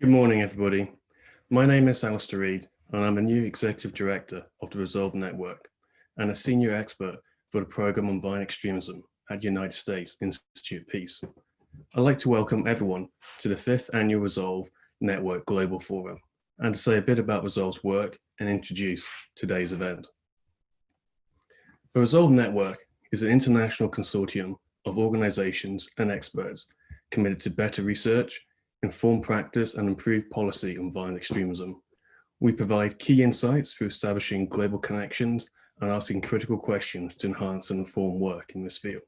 Good morning, everybody. My name is Alastair Reed, and I'm a new Executive Director of the Resolve Network and a Senior Expert for the Programme on Violent Extremism at the United States Institute of Peace. I'd like to welcome everyone to the fifth annual Resolve Network Global Forum and to say a bit about Resolve's work and introduce today's event. The Resolve Network is an international consortium of organizations and experts committed to better research, inform practice and improve policy on violent extremism. We provide key insights through establishing global connections and asking critical questions to enhance and inform work in this field.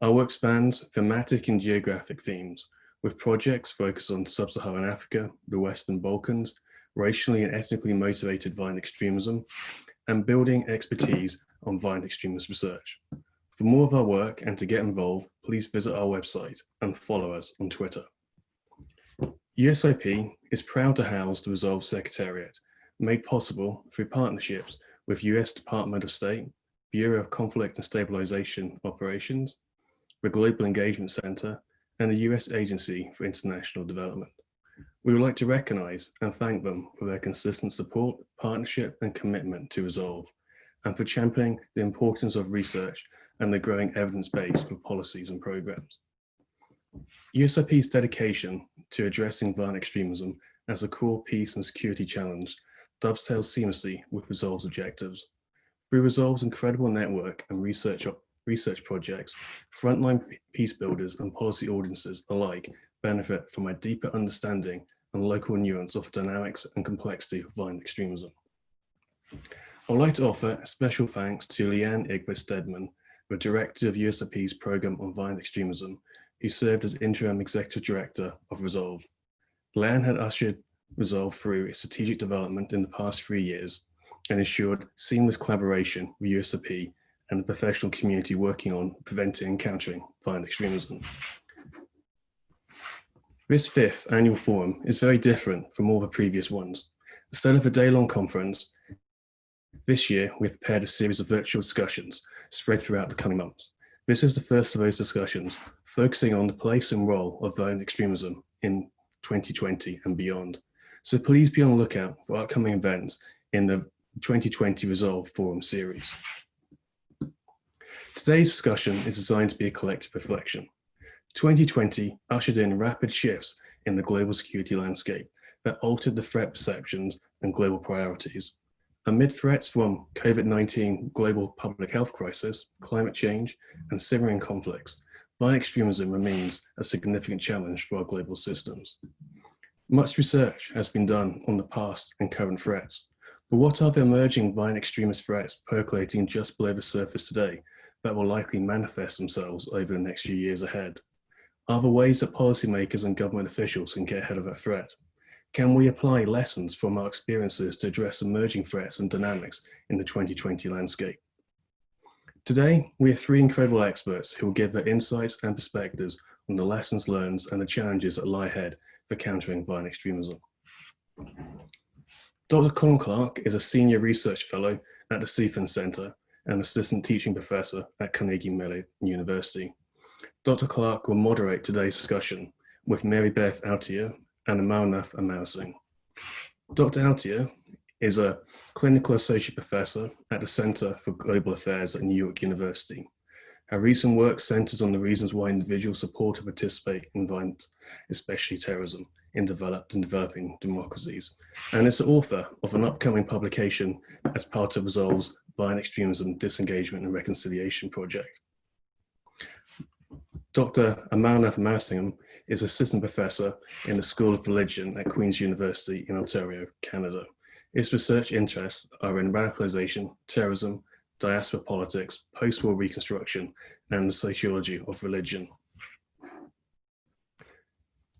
Our work spans thematic and geographic themes, with projects focused on sub-Saharan Africa, the Western Balkans, racially and ethnically motivated violent extremism, and building expertise on violent extremist research. For more of our work and to get involved, please visit our website and follow us on Twitter. USIP is proud to house the Resolve Secretariat, made possible through partnerships with US Department of State, Bureau of Conflict and Stabilization Operations, the Global Engagement Center, and the US Agency for International Development. We would like to recognize and thank them for their consistent support, partnership, and commitment to Resolve, and for championing the importance of research and the growing evidence base for policies and programs. USIP's dedication to addressing violent extremism as a core peace and security challenge dovetails seamlessly with Resolve's objectives. Through Resolve's incredible network and research, research projects, frontline peace builders and policy audiences alike benefit from a deeper understanding and local nuance of the dynamics and complexity of violent extremism. I would like to offer special thanks to Leanne Erdberg Steadman, the Director of USIP's Programme on Violent Extremism, who served as interim executive director of Resolve. Leanne had ushered Resolve through its strategic development in the past three years and ensured seamless collaboration with USIP and the professional community working on preventing and countering violent extremism. This fifth annual forum is very different from all the previous ones. Instead of a day-long conference, this year we've prepared a series of virtual discussions spread throughout the coming months. This is the first of those discussions, focusing on the place and role of violent extremism in 2020 and beyond. So please be on the lookout for upcoming events in the 2020 Resolve Forum series. Today's discussion is designed to be a collective reflection. 2020 ushered in rapid shifts in the global security landscape that altered the threat perceptions and global priorities. Amid threats from COVID-19 global public health crisis, climate change, and Syrian conflicts, violent extremism remains a significant challenge for our global systems. Much research has been done on the past and current threats, but what are the emerging violent extremist threats percolating just below the surface today that will likely manifest themselves over the next few years ahead? Are there ways that policymakers and government officials can get ahead of that threat? Can we apply lessons from our experiences to address emerging threats and dynamics in the 2020 landscape? Today, we have three incredible experts who will give their insights and perspectives on the lessons learned and the challenges that lie ahead for countering violent extremism. Dr. Colin Clarke is a senior research fellow at the Soufan Center and assistant teaching professor at Carnegie Mellon University. Dr. Clarke will moderate today's discussion with Mary Beth Altier and Amarnath Amarasingam. Dr. Altier is a clinical associate professor at the Center for Global Affairs at New York University. Her recent work centers on the reasons why individuals support and participate in violence, especially terrorism, in developed and developing democracies, and is the author of an upcoming publication as part of Resolve's Violent Extremism, Disengagement and Reconciliation Project. Dr. Amarnath Amarasingam is assistant professor in the School of Religion at Queen's University in Ontario, Canada. His research interests are in radicalization, terrorism, diaspora politics, post-war reconstruction, and the sociology of religion.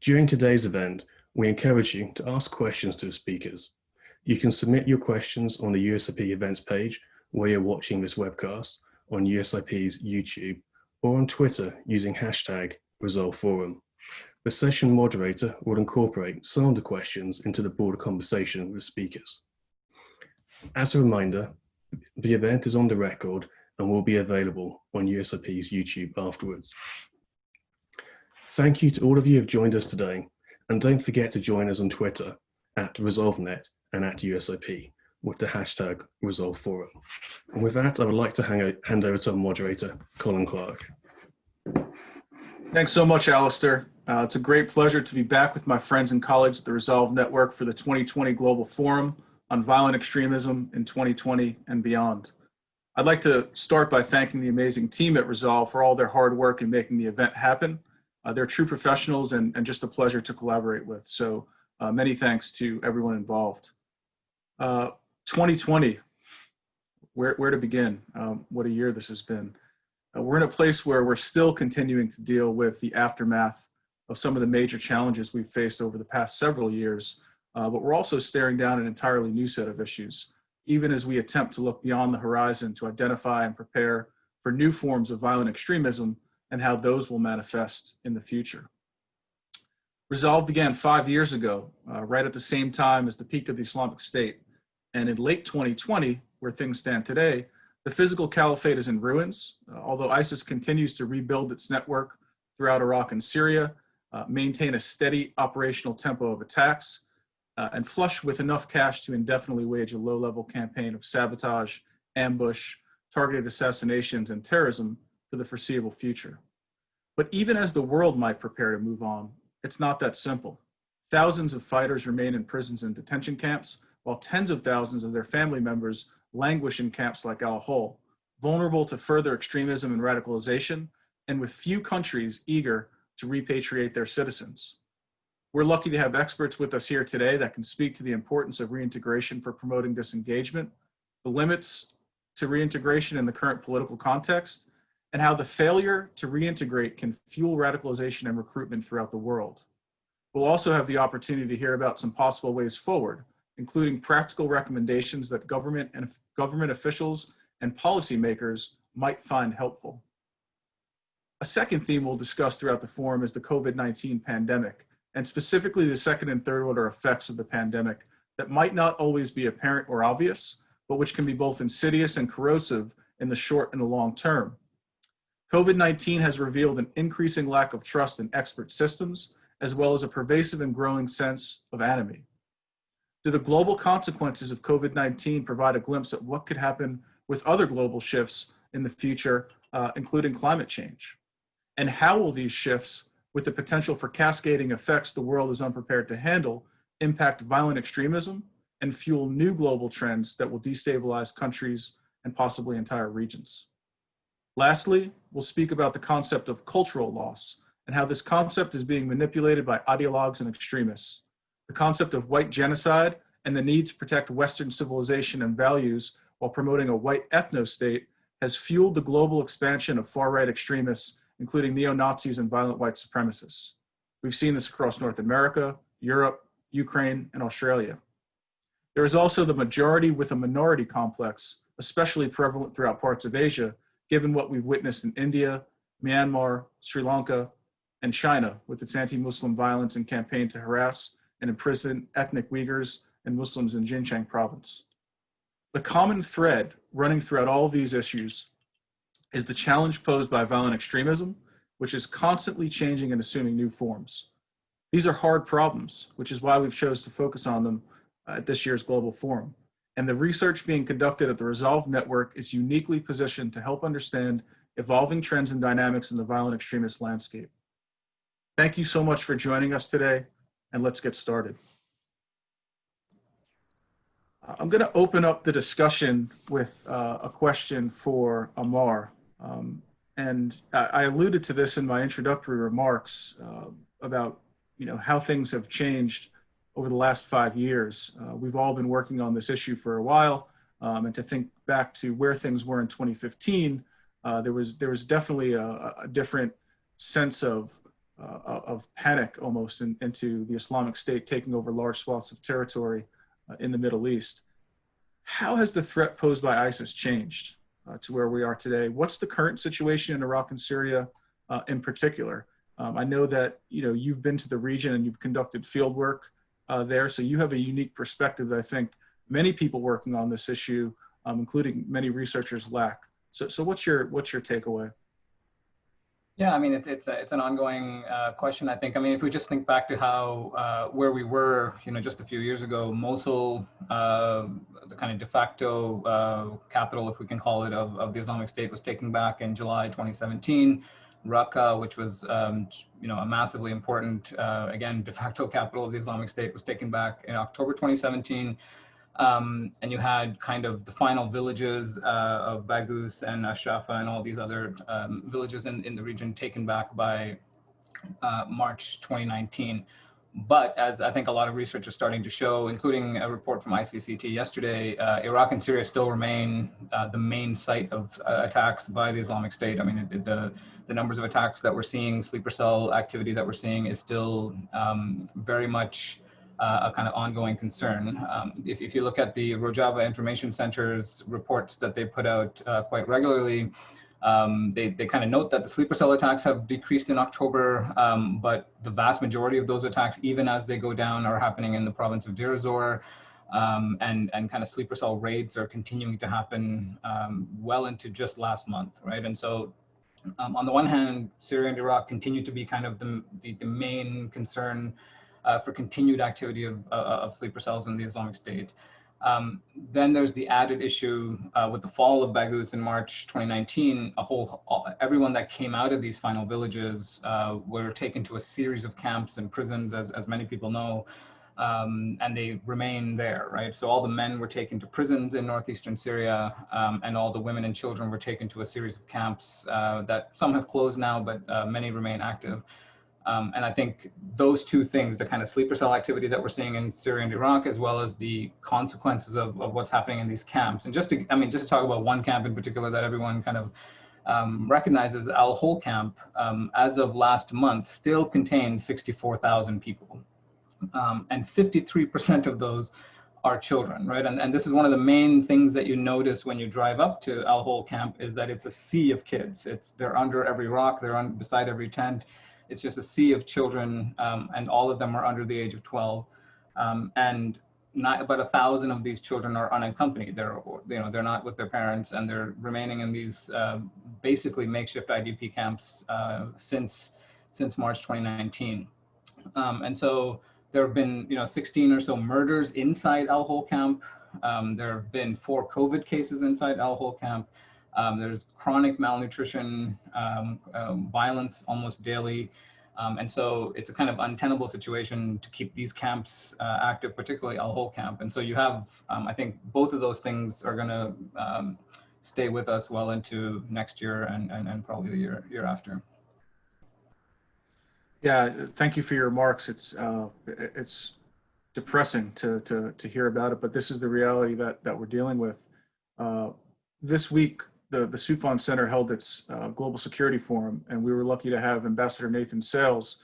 During today's event, we encourage you to ask questions to the speakers. You can submit your questions on the USIP events page where you're watching this webcast, on USIP's YouTube, or on Twitter using hashtag Resolve Forum. The session moderator will incorporate some of the questions into the broader conversation with speakers. As a reminder, the event is on the record and will be available on USIP's YouTube afterwards. Thank you to all of you who have joined us today And don't forget to join us on Twitter at ResolveNet and at USIP with the hashtag ResolveForum. And with that, I would like to hand over to our moderator, Colin Clarke. Thanks so much, Alastair. Uh, it's a great pleasure to be back with my friends and colleagues at the Resolve Network for the 2020 Global Forum on Violent Extremism in 2020 and beyond. I'd like to start by thanking the amazing team at Resolve for all their hard work in making the event happen. Uh, they're true professionals and, and just a pleasure to collaborate with. So uh, many thanks to everyone involved. 2020, uh, where, where to begin? Um, what a year this has been. Uh, we're in a place where we're still continuing to deal with the aftermath of some of the major challenges we've faced over the past several years, uh, but we're also staring down an entirely new set of issues, even as we attempt to look beyond the horizon to identify and prepare for new forms of violent extremism and how those will manifest in the future. Resolve began five years ago, uh, right at the same time as the peak of the Islamic State. And in late 2020, where things stand today, the physical caliphate is in ruins, uh, although ISIS continues to rebuild its network throughout Iraq and Syria, uh, maintain a steady operational tempo of attacks, uh, and flush with enough cash to indefinitely wage a low-level campaign of sabotage, ambush, targeted assassinations, and terrorism for the foreseeable future. But even as the world might prepare to move on, it's not that simple. Thousands of fighters remain in prisons and detention camps, while tens of thousands of their family members languish in camps like Al Hol, vulnerable to further extremism and radicalization, and with few countries eager to repatriate their citizens. We're lucky to have experts with us here today that can speak to the importance of reintegration for promoting disengagement, the limits to reintegration in the current political context, and how the failure to reintegrate can fuel radicalization and recruitment throughout the world. We'll also have the opportunity to hear about some possible ways forward including practical recommendations that government and government officials and policymakers might find helpful. A second theme we'll discuss throughout the forum is the COVID-19 pandemic, and specifically the second and third order effects of the pandemic that might not always be apparent or obvious, but which can be both insidious and corrosive in the short and the long term. COVID-19 has revealed an increasing lack of trust in expert systems, as well as a pervasive and growing sense of enemy. Do the global consequences of COVID-19 provide a glimpse at what could happen with other global shifts in the future, uh, including climate change? And how will these shifts, with the potential for cascading effects the world is unprepared to handle, impact violent extremism and fuel new global trends that will destabilize countries and possibly entire regions? Lastly, we'll speak about the concept of cultural loss and how this concept is being manipulated by ideologues and extremists the concept of white genocide and the need to protect Western civilization and values while promoting a white ethno-state has fueled the global expansion of far-right extremists, including neo-Nazis and violent white supremacists. We've seen this across North America, Europe, Ukraine, and Australia. There is also the majority with a minority complex, especially prevalent throughout parts of Asia, given what we've witnessed in India, Myanmar, Sri Lanka, and China with its anti-Muslim violence and campaign to harass and imprison ethnic Uyghurs and Muslims in Xinjiang province. The common thread running throughout all these issues is the challenge posed by violent extremism, which is constantly changing and assuming new forms. These are hard problems, which is why we've chose to focus on them uh, at this year's Global Forum. And the research being conducted at the Resolve Network is uniquely positioned to help understand evolving trends and dynamics in the violent extremist landscape. Thank you so much for joining us today and let's get started. I'm going to open up the discussion with uh, a question for Amar. Um, and I, alluded to this in my introductory remarks uh, about you know, how things have changed over the last five years. Uh, we've all been working on this issue for a while. Um, and to think back to where things were in 2015, uh, there, was, there was definitely a, a different sense of uh, of panic almost in, into the Islamic State taking over large swaths of territory uh, in the Middle East. How has the threat posed by ISIS changed uh, to where we are today? What's the current situation in Iraq and Syria uh, in particular? Um, I know that you know you've been to the region and you've conducted field work uh, there, so you have a unique perspective that I think many people working on this issue, um, including many researchers, lack. So, so what's your what's your takeaway? Yeah, I mean, it's it's, a, it's an ongoing uh, question. I think. I mean, if we just think back to how uh, where we were, you know, just a few years ago, Mosul, uh, the kind of de facto uh, capital, if we can call it, of, of the Islamic State, was taken back in July 2017. Raqqa, which was, um, you know, a massively important, uh, again, de facto capital of the Islamic State, was taken back in October 2017. Um, and you had kind of the final villages uh, of Baghouz and Ashrafa and all these other um, villages in, in the region taken back by uh, March 2019. But as I think a lot of research is starting to show, including a report from ICCT yesterday, uh, Iraq and Syria still remain uh, the main site of uh, attacks by the Islamic State. I mean, it, the, the numbers of attacks that we're seeing, sleeper cell activity that we're seeing is still um, very much uh, a kind of ongoing concern. Um, if, if you look at the Rojava Information Center's reports that they put out uh, quite regularly, um, they, they kind of note that the sleeper cell attacks have decreased in October, um, but the vast majority of those attacks, even as they go down, are happening in the province of Deir ez-Zor. Um, and, and kind of sleeper cell raids are continuing to happen um, well into just last month, right? And so um, on the one hand, Syria and Iraq continue to be kind of the, the, the main concern uh, for continued activity of, uh, of sleeper cells in the Islamic State. Um, then there's the added issue uh, with the fall of Baghouz in March 2019. A whole, everyone that came out of these final villages uh, were taken to a series of camps and prisons, as, as many people know, um, and they remain there, right? So all the men were taken to prisons in northeastern Syria, um, and all the women and children were taken to a series of camps uh, that some have closed now, but uh, many remain active. Um, and I think those two things, the kind of sleeper cell activity that we're seeing in Syria and Iraq, as well as the consequences of, of what's happening in these camps. And just to, I mean, just to talk about one camp in particular that everyone kind of um, recognizes, Al Hol camp, um, as of last month, still contains 64,000 people. Um, and 53% of those are children, right? And, and this is one of the main things that you notice when you drive up to Al Hol camp is that it's a sea of kids. It's, they're under every rock, they're on, beside every tent it's just a sea of children, um, and all of them are under the age of 12. Um, and not about a thousand of these children are unaccompanied. They're, you know, they're not with their parents, and they're remaining in these uh, basically makeshift IDP camps uh, since since March 2019. Um, and so there have been, you know, 16 or so murders inside Al Hol camp. Um, there have been four COVID cases inside Al Hol camp. Um, there's chronic malnutrition, um, um, violence almost daily. Um, and so it's a kind of untenable situation to keep these camps uh, active, particularly Al Hol camp. And so you have, um, I think both of those things are gonna um, stay with us well into next year and, and, and probably the year, year after. Yeah, thank you for your remarks. It's, uh, it's depressing to, to, to hear about it, but this is the reality that, that we're dealing with. Uh, this week, the, the Soufan Center held its uh, Global Security Forum, and we were lucky to have Ambassador Nathan Sales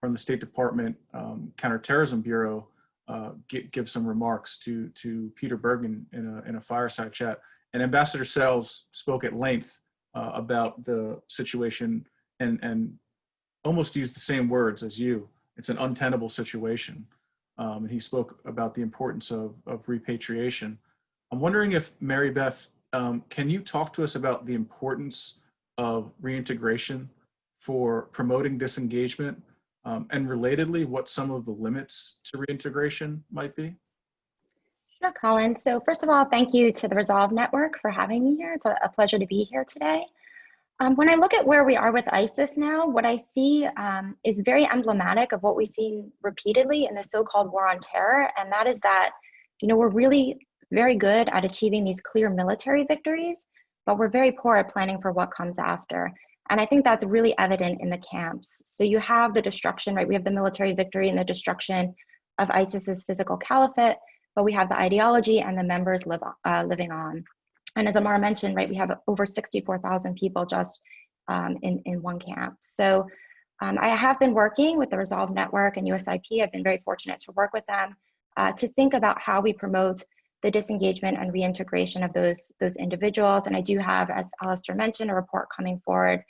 from the State Department um, Counterterrorism Bureau uh, give, give some remarks to, to Peter Bergen in a, in a fireside chat. And Ambassador Sales spoke at length uh, about the situation and, and almost used the same words as you. It's an untenable situation. Um, and he spoke about the importance of, of repatriation. I'm wondering if Mary Beth um, can you talk to us about the importance of reintegration for promoting disengagement um, and relatedly what some of the limits to reintegration might be? Sure, Colin. So first of all, thank you to the Resolve Network for having me here. It's a, pleasure to be here today. Um, when I look at where we are with ISIS now, what I see um, is very emblematic of what we've seen repeatedly in the so-called war on terror, and that is that, you know, we're really very good at achieving these clear military victories, but we're very poor at planning for what comes after. And I think that's really evident in the camps. So you have the destruction, right? We have the military victory and the destruction of ISIS's physical caliphate, but we have the ideology and the members live, uh, living on. And as Amar mentioned, right, we have over 64,000 people just um, in, in one camp. So um, I have been working with the Resolve Network and USIP. I've been very fortunate to work with them uh, to think about how we promote the disengagement and reintegration of those, those individuals. And I do have, as Alastair mentioned, a report coming forward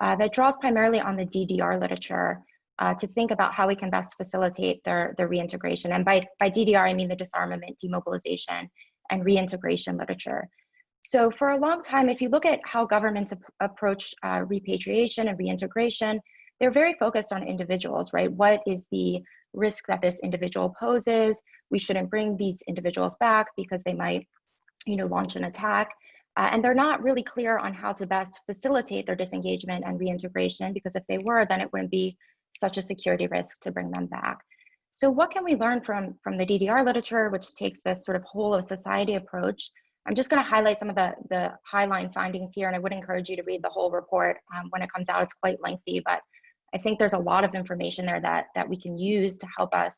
uh, that draws primarily on the DDR literature uh, to think about how we can best facilitate their, their reintegration. And by, by DDR, I mean the disarmament, demobilization, and reintegration literature. So for a long time, if you look at how governments ap approach uh, repatriation and reintegration, they're very focused on individuals, right? What is the risk that this individual poses? We shouldn't bring these individuals back because they might, you know, launch an attack. Uh, and they're not really clear on how to best facilitate their disengagement and reintegration because if they were, then it wouldn't be such a security risk to bring them back. So what can we learn from, from the DDR literature, which takes this sort of whole of society approach? I'm just gonna highlight some of the, the highline findings here, and I would encourage you to read the whole report um, when it comes out. It's quite lengthy, but I think there's a lot of information there that, that we can use to help us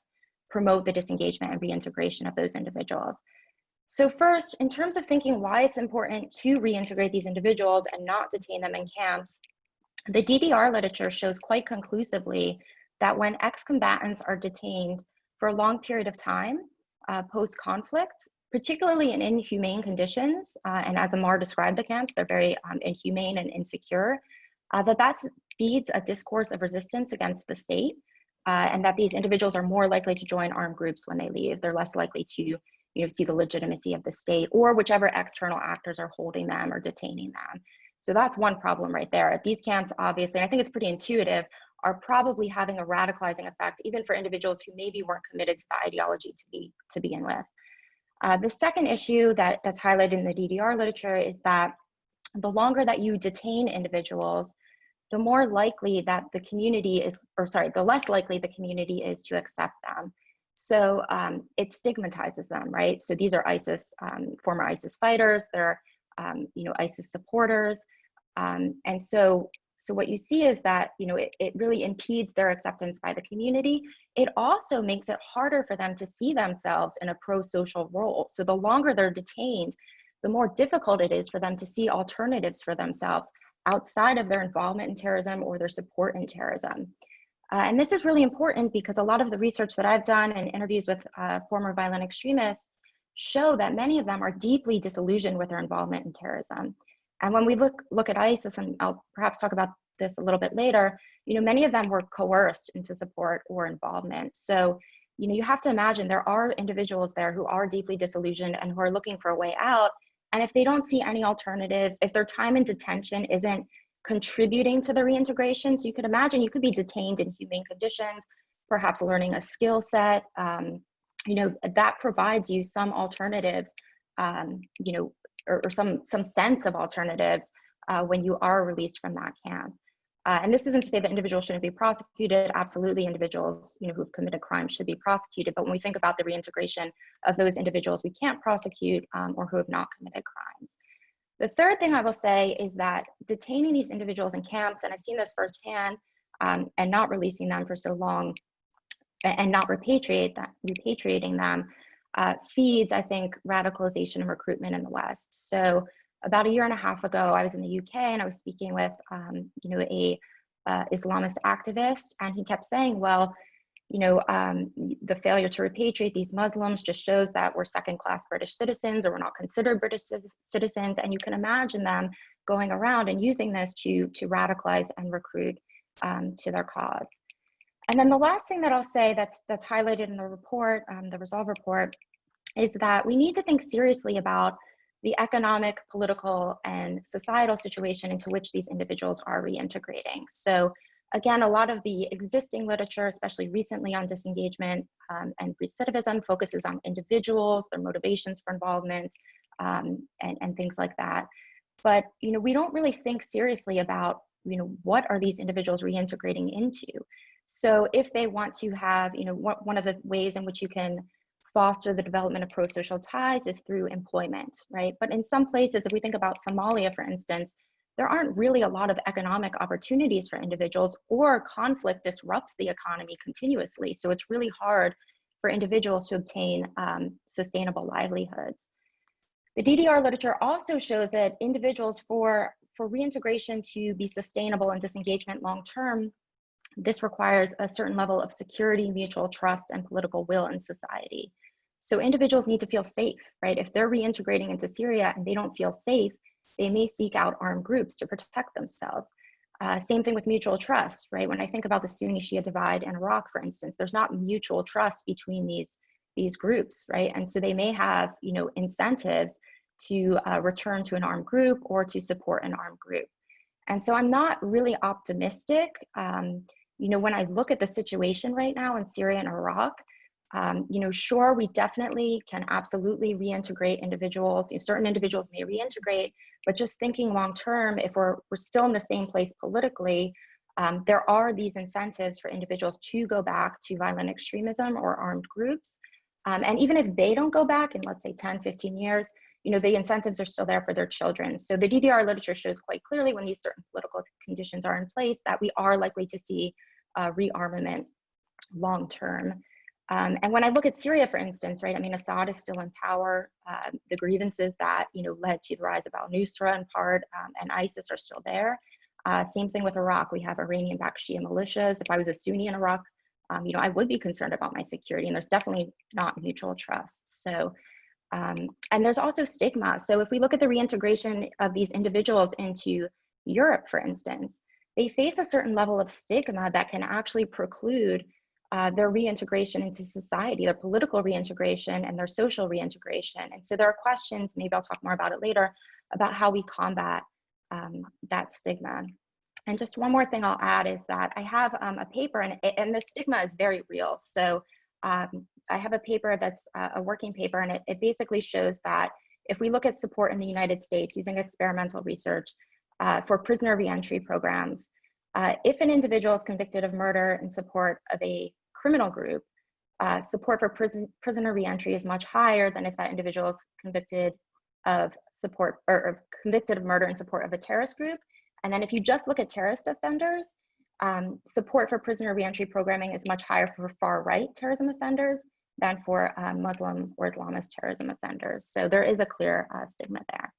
promote the disengagement and reintegration of those individuals. So first, in terms of thinking why it's important to reintegrate these individuals and not detain them in camps, the DDR literature shows quite conclusively that when ex-combatants are detained for a long period of time uh, post-conflict, particularly in inhumane conditions, uh, and as Amar described the camps, they're very um, inhumane and insecure, uh, that that feeds a discourse of resistance against the state, uh, and that these individuals are more likely to join armed groups when they leave. They're less likely to you know, see the legitimacy of the state or whichever external actors are holding them or detaining them. So that's one problem right there. These camps, obviously, I think it's pretty intuitive, are probably having a radicalizing effect even for individuals who maybe weren't committed to the ideology to, be, to begin with. Uh, the second issue that, that's highlighted in the DDR literature is that the longer that you detain individuals, the more likely that the community is, or sorry, the less likely the community is to accept them. So um, it stigmatizes them, right? So these are ISIS, um, former ISIS fighters, they're, um, you know, ISIS supporters. Um, and so, so what you see is that, you know, it, it really impedes their acceptance by the community. It also makes it harder for them to see themselves in a pro-social role. So the longer they're detained, the more difficult it is for them to see alternatives for themselves outside of their involvement in terrorism or their support in terrorism. Uh, and this is really important because a lot of the research that I've done and interviews with uh, former violent extremists show that many of them are deeply disillusioned with their involvement in terrorism. And when we look, look at ISIS, and I'll perhaps talk about this a little bit later, you know, many of them were coerced into support or involvement. So, you know, you have to imagine there are individuals there who are deeply disillusioned and who are looking for a way out. And if they don't see any alternatives, if their time in detention isn't contributing to the reintegration. So you could imagine you could be detained in humane conditions, perhaps learning a skill set. Um, you know, that provides you some alternatives, um, you know, or, or, some, some sense of alternatives uh, when you are released from that camp. Uh, and this isn't to say that individuals shouldn't be prosecuted. Absolutely, individuals you know, who've committed crimes should be prosecuted. But when we think about the reintegration of those individuals we can't prosecute um, or who have not committed crimes, the third thing I will say is that detaining these individuals in camps, and I've seen this firsthand, um, and not releasing them for so long and not repatriate that, repatriating them uh, feeds, I think, radicalization and recruitment in the West. So about a year and a half ago, I was in the UK and I was speaking with, um, you know, a uh, Islamist activist, and he kept saying, well, you know, um, the failure to repatriate these Muslims just shows that we're second class British citizens or we're not considered British citizens. And you can imagine them going around and using this to, to radicalize and recruit um, to their cause. And then the last thing that I'll say that's, that's highlighted in the report, um, the Resolve report, is that we need to think seriously about the economic, political, and societal situation into which these individuals are reintegrating. So Again, a lot of the existing literature, especially recently on disengagement um, and recidivism, focuses on individuals, their motivations for involvement, um, and, and things like that. But you know, we don't really think seriously about you know what are these individuals reintegrating into. So if they want to have, you know, one of the ways in which you can foster the development of pro-social ties is through employment, right? But in some places, if we think about Somalia, for instance, there aren't really a lot of economic opportunities for individuals or conflict disrupts the economy continuously. So it's really hard for individuals to obtain um, sustainable livelihoods. The DDR literature also shows that individuals for, for reintegration to be sustainable and disengagement long-term, this requires a certain level of security, mutual trust, and political will in society. So individuals need to feel safe, right? If they're reintegrating into Syria and they don't feel safe, they may seek out armed groups to protect themselves. Uh, same thing with mutual trust, right? When I think about the Sunni Shia divide in Iraq, for instance, there's not mutual trust between these, these groups, right? And so they may have, you know, incentives to uh, return to an armed group or to support an armed group. And so I'm not really optimistic. Um, you know, when I look at the situation right now in Syria and Iraq, um, you know, sure, we definitely can absolutely reintegrate individuals. You know, certain individuals may reintegrate, but just thinking long term, if we're, we're still in the same place politically, um, there are these incentives for individuals to go back to violent extremism or armed groups. Um, and even if they don't go back in, let's say, 10, 15 years, you know, the incentives are still there for their children. So the DDR literature shows quite clearly when these certain political conditions are in place that we are likely to see uh, rearmament long term. Um, and when I look at Syria, for instance, right, I mean, Assad is still in power. Uh, the grievances that, you know, led to the rise of al-Nusra in part um, and ISIS are still there. Uh, same thing with Iraq. We have Iranian-backed Shia militias. If I was a Sunni in Iraq, um, you know, I would be concerned about my security, and there's definitely not mutual trust. So, um, and there's also stigma. So if we look at the reintegration of these individuals into Europe, for instance, they face a certain level of stigma that can actually preclude uh, their reintegration into society, their political reintegration and their social reintegration. And so there are questions, maybe I'll talk more about it later, about how we combat um, that stigma. And just one more thing I'll add is that I have um, a paper and, and the stigma is very real. So um, I have a paper that's uh, a working paper and it, it basically shows that if we look at support in the United States using experimental research uh, for prisoner reentry programs, uh, if an individual is convicted of murder in support of a criminal group, uh, support for prison, prisoner reentry is much higher than if that individual is convicted of support or, or, convicted of murder in support of a terrorist group. And then if you just look at terrorist offenders, um, support for prisoner reentry programming is much higher for far right terrorism offenders than for uh, Muslim or Islamist terrorism offenders. So there is a clear uh, stigma there.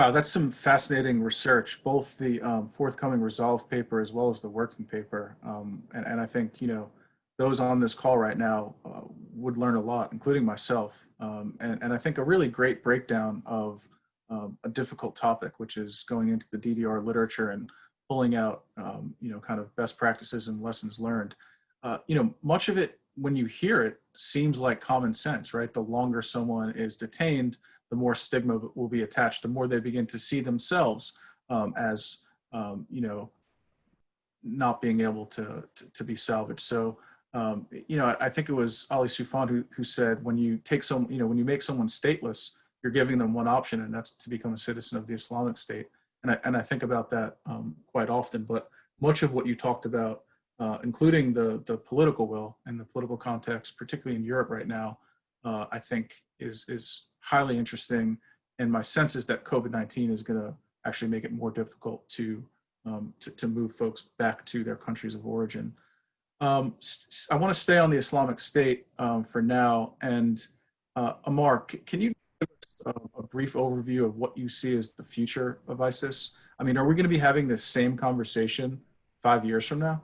Wow, that's some fascinating research, both the um, forthcoming Resolve paper as well as the working paper. Um, and, and I think, you know, those on this call right now uh, would learn a lot, including myself. Um, and, and I think a really great breakdown of um, a difficult topic, which is going into the DDR literature and pulling out, um, you know, kind of best practices and lessons learned. Uh, you know, much of it, when you hear it, seems like common sense, right? The longer someone is detained, the more stigma will be attached, the more they begin to see themselves um, as, um, you know, not being able to, to, to be salvaged. So, um, you know, I think it was Ali Soufan who, who said, when you take some, you know, when you make someone stateless, you're giving them one option and that's to become a citizen of the Islamic State. And I, and I think about that um, quite often, but much of what you talked about, uh, including the, the political will and the political context, particularly in Europe right now, uh, I think is, is highly interesting. And my sense is that COVID-19 is gonna actually make it more difficult to, um, to, to, move folks back to their countries of origin. Um, I wanna stay on the Islamic State um, for now. And uh, Amar, can you give us a, a brief overview of what you see as the future of ISIS? I mean, are we gonna be having this same conversation five years from now?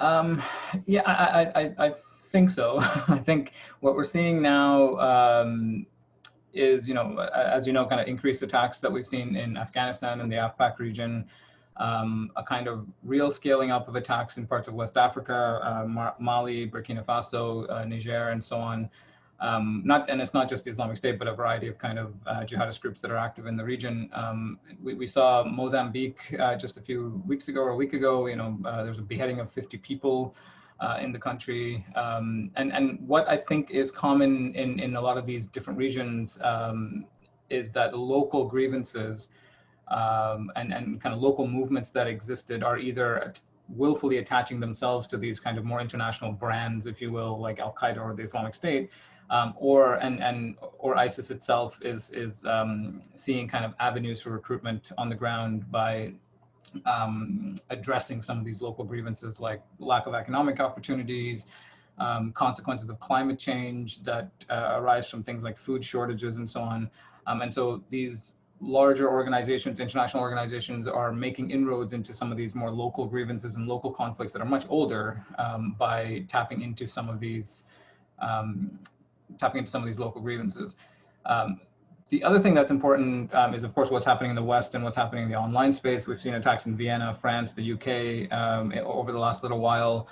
Um, yeah, I, I, I, think so. I think what we're seeing now um, is, you know, as you know, kind of increased attacks that we've seen in Afghanistan and the AfPak region, um, a kind of real scaling up of attacks in parts of West Africa, uh, Mali, Burkina Faso, uh, Niger, and so on. Um, not and it's not just the Islamic State, but a variety of kind of uh, jihadist groups that are active in the region. Um, we, we, saw Mozambique uh, just a few weeks ago or a week ago. You know, uh, there's a beheading of 50 people uh, in the country. Um, and, and what I think is common in, in a lot of these different regions um, is that local grievances um, and, and kind of local movements that existed are either willfully attaching themselves to these kind of more international brands, if you will, like Al Qaeda or the Islamic State, um, or and and or ISIS itself is is um, seeing kind of avenues for recruitment on the ground by um, addressing some of these local grievances like lack of economic opportunities, um, consequences of climate change that uh, arise from things like food shortages and so on. Um, and so these larger organizations, international organizations are making inroads into some of these more local grievances and local conflicts that are much older um, by tapping into some of these, um, tapping into some of these local grievances. Um, the other thing that's important um, is, of course, what's happening in the West and what's happening in the online space. We've seen attacks in Vienna, France, the UK um, over the last little while.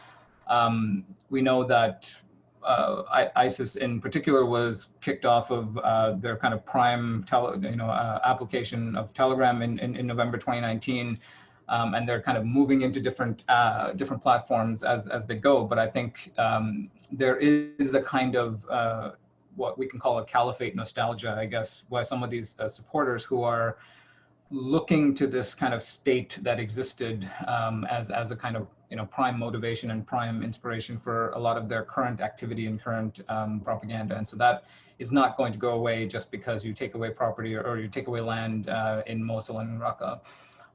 Um, we know that uh, ISIS in particular was kicked off of uh, their kind of prime you know, uh, application of Telegram in, in, in November 2019. Um, and they're kind of moving into different uh, different platforms as, as they go. But I think um, there is the kind of uh, what we can call a caliphate nostalgia, I guess, by some of these uh, supporters who are looking to this kind of state that existed um, as, as a kind of you know prime motivation and prime inspiration for a lot of their current activity and current um, propaganda. And so that is not going to go away just because you take away property or, or you take away land uh, in Mosul and Raqqa.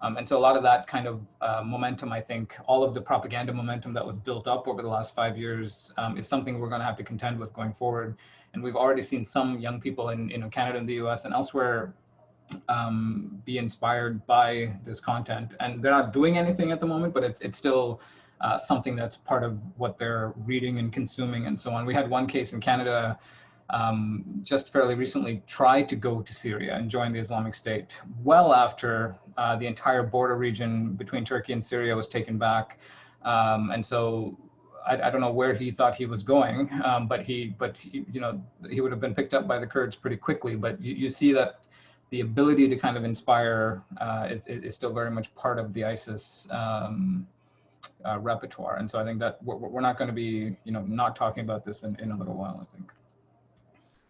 Um, and so a lot of that kind of uh, momentum, I think, all of the propaganda momentum that was built up over the last five years um, is something we're going to have to contend with going forward. And we've already seen some young people in, in Canada and the US and elsewhere um, be inspired by this content. And they're not doing anything at the moment, but it's, it's still uh, something that's part of what they're reading and consuming and so on. We had one case in Canada um, just fairly recently tried to go to Syria and join the Islamic State well after uh, the entire border region between Turkey and Syria was taken back. Um, and so I, I, don't know where he thought he was going, um, but he, but he, you know, he would have been picked up by the Kurds pretty quickly. But you, you see that the ability to kind of inspire uh, is, is still very much part of the ISIS um, uh, repertoire. And so I think that we're, not going to be, you know, not talking about this in, in a little while, I think.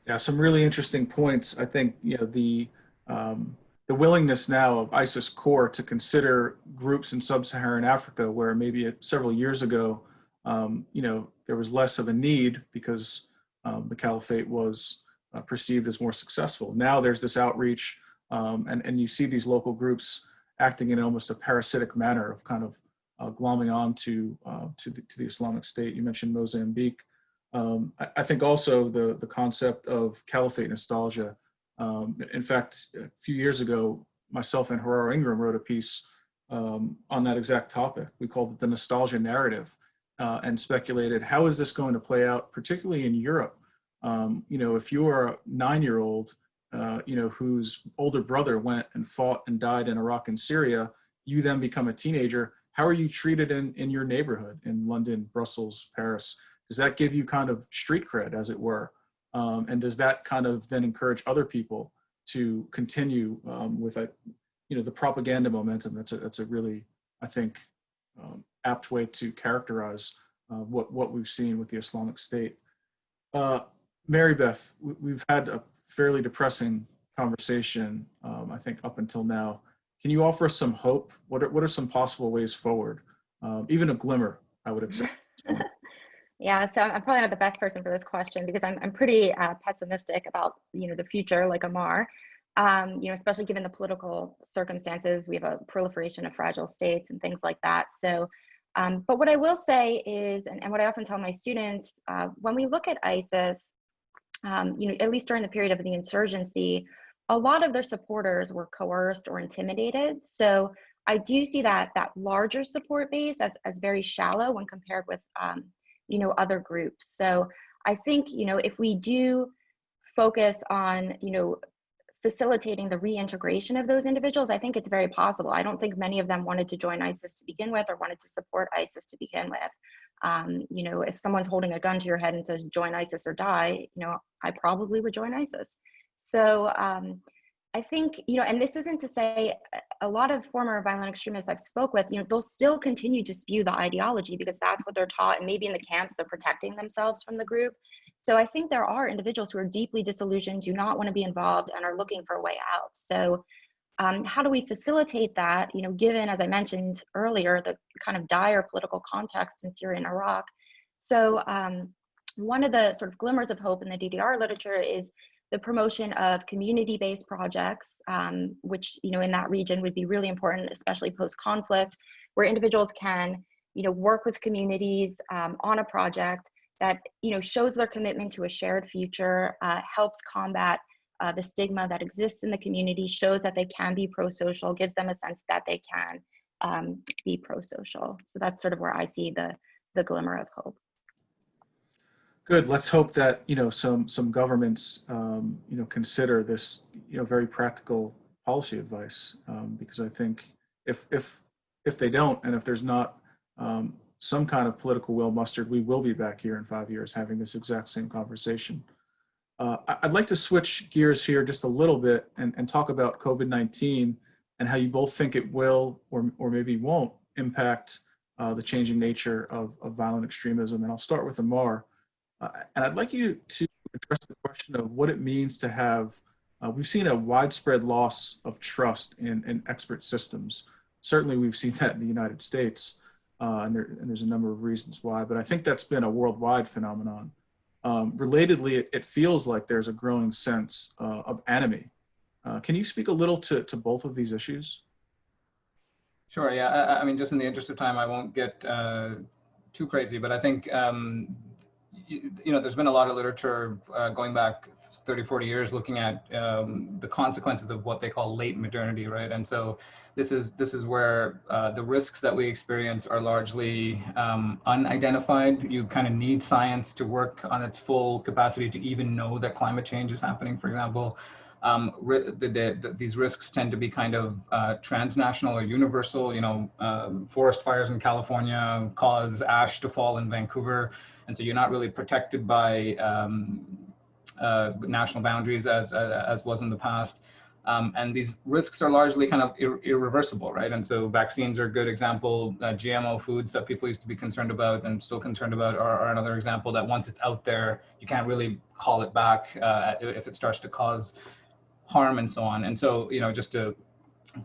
Yeah, some really interesting points. I think, you know, the, um, the willingness now of ISIS core to consider groups in sub-Saharan Africa where maybe several years ago, um, you know, there was less of a need because um, the caliphate was uh, perceived as more successful. Now there's this outreach um, and, and you see these local groups acting in almost a parasitic manner of kind of uh, glomming on to, uh, to, the, to the Islamic State. You mentioned Mozambique. Um, I, I, think also the, the concept of caliphate nostalgia. Um, in fact, a few years ago, myself and Haroro Ingram wrote a piece um, on that exact topic. We called it the nostalgia narrative uh, and speculated how is this going to play out, particularly in Europe. Um, you know, if you're a nine-year-old, uh, you know, whose older brother went and fought and died in Iraq and Syria, you then become a teenager. How are you treated in, in your neighborhood in London, Brussels, Paris? Does that give you kind of street cred, as it were? Um, and does that kind of then encourage other people to continue um, with a, you know, the propaganda momentum? That's a, that's a really, I think, um, apt way to characterize uh, what, what we've seen with the Islamic State. Uh, Mary Beth, we've had a fairly depressing conversation, um, I think, up until now. Can you offer us some hope? What are, what are some possible ways forward? Um, even a glimmer, I would accept. Yeah, so I'm probably not the best person for this question because I'm, I'm pretty uh, pessimistic about you know the future, like Amar. Um, you know, especially given the political circumstances, we have a proliferation of fragile states and things like that. So, um, but what I will say is, and, and what I often tell my students, uh, when we look at ISIS, um, you know, at least during the period of the insurgency, a lot of their supporters were coerced or intimidated. So I do see that that larger support base as, as very shallow when compared with um, you know other groups so i think you know if we do focus on you know facilitating the reintegration of those individuals i think it's very possible i don't think many of them wanted to join isis to begin with or wanted to support isis to begin with um, you know if someone's holding a gun to your head and says join isis or die you know i probably would join isis so um, I think, you know, and this isn't to say a lot of former violent extremists I've spoke with, you know, they'll still continue to spew the ideology because that's what they're taught. And maybe in the camps, they're protecting themselves from the group. So I think there are individuals who are deeply disillusioned, do not want to be involved and are looking for a way out. So um, how do we facilitate that, you know, given, as I mentioned earlier, the kind of dire political context in Syria and Iraq. So um, one of the sort of glimmers of hope in the DDR literature is the promotion of community-based projects, um, which you know in that region would be really important, especially post-conflict, where individuals can you know work with communities um, on a project that you know shows their commitment to a shared future, uh, helps combat uh, the stigma that exists in the community, shows that they can be pro-social, gives them a sense that they can um, be pro-social. So that's sort of where I see the the glimmer of hope. Good. Let's hope that you know some some governments um, you know consider this you know very practical policy advice um, because I think if if if they don't and if there's not um, some kind of political will mustered, we will be back here in five years having this exact same conversation. Uh, I'd like to switch gears here just a little bit and, and talk about COVID-19 and how you both think it will or, or maybe won't impact uh, the changing nature of, of violent extremism. And I'll start with Amar. Uh, and I'd like you to address the question of what it means to have, uh, we've seen a widespread loss of trust in, in expert systems. Certainly we've seen that in the United States, uh, and, there, and there's a number of reasons why, but I think that's been a worldwide phenomenon. Um, relatedly, it, it, feels like there's a growing sense uh, of enemy. Uh, can you speak a little to, to both of these issues? Sure, yeah, I, I mean, just in the interest of time, I won't get uh, too crazy, but I think um, you, you, know, there's been a lot of literature uh, going back 30, 40 years looking at um, the consequences of what they call late modernity, right? And so this is this is where uh, the risks that we experience are largely um, unidentified. You kind of need science to work on its full capacity to even know that climate change is happening, for example. Um, the, the, the, these risks tend to be kind of uh, transnational or universal. You know, um, forest fires in California cause ash to fall in Vancouver, and so you're not really protected by um, uh, national boundaries as uh, as was in the past. Um, and these risks are largely kind of ir irreversible, right? And so vaccines are a good example. Uh, GMO foods that people used to be concerned about and still concerned about are, are, another example that once it's out there, you can't really call it back uh, if it starts to cause harm and so on. And so, you know, just to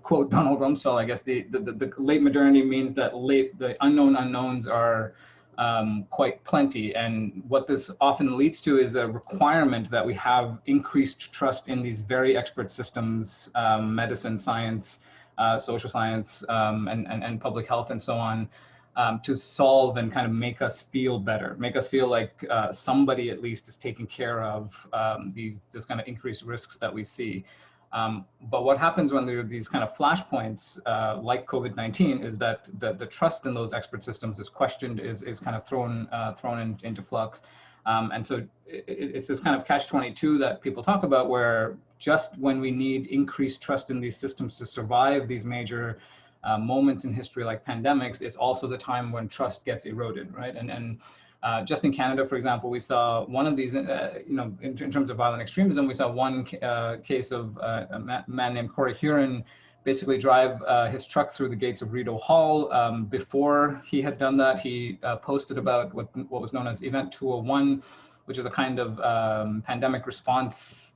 quote Donald Rumsfeld, I guess the, the, the late modernity means that late the unknown unknowns are um, quite plenty. And what this often leads to is a requirement that we have increased trust in these very expert systems, um, medicine, science, uh, social science, um, and, and, and public health and so on, um, to solve and kind of make us feel better, make us feel like uh, somebody at least is taking care of um, these this kind of increased risks that we see. Um, but what happens when there are these kind of flashpoints uh, like COVID-19 is that the, the trust in those expert systems is questioned, is, is kind of thrown, uh, thrown in, into flux. Um, and so it, it's this kind of catch-22 that people talk about where just when we need increased trust in these systems to survive these major uh, moments in history like pandemics, it's also the time when trust gets eroded, right? And, and uh, just in Canada, for example, we saw one of these, uh, you know, in, in, terms of violent extremism, we saw one uh, case of uh, a man named Corey Hurren basically drive uh, his truck through the gates of Rideau Hall. Um, before he had done that, he uh, posted about what, what was known as Event 201, which is a kind of um, pandemic response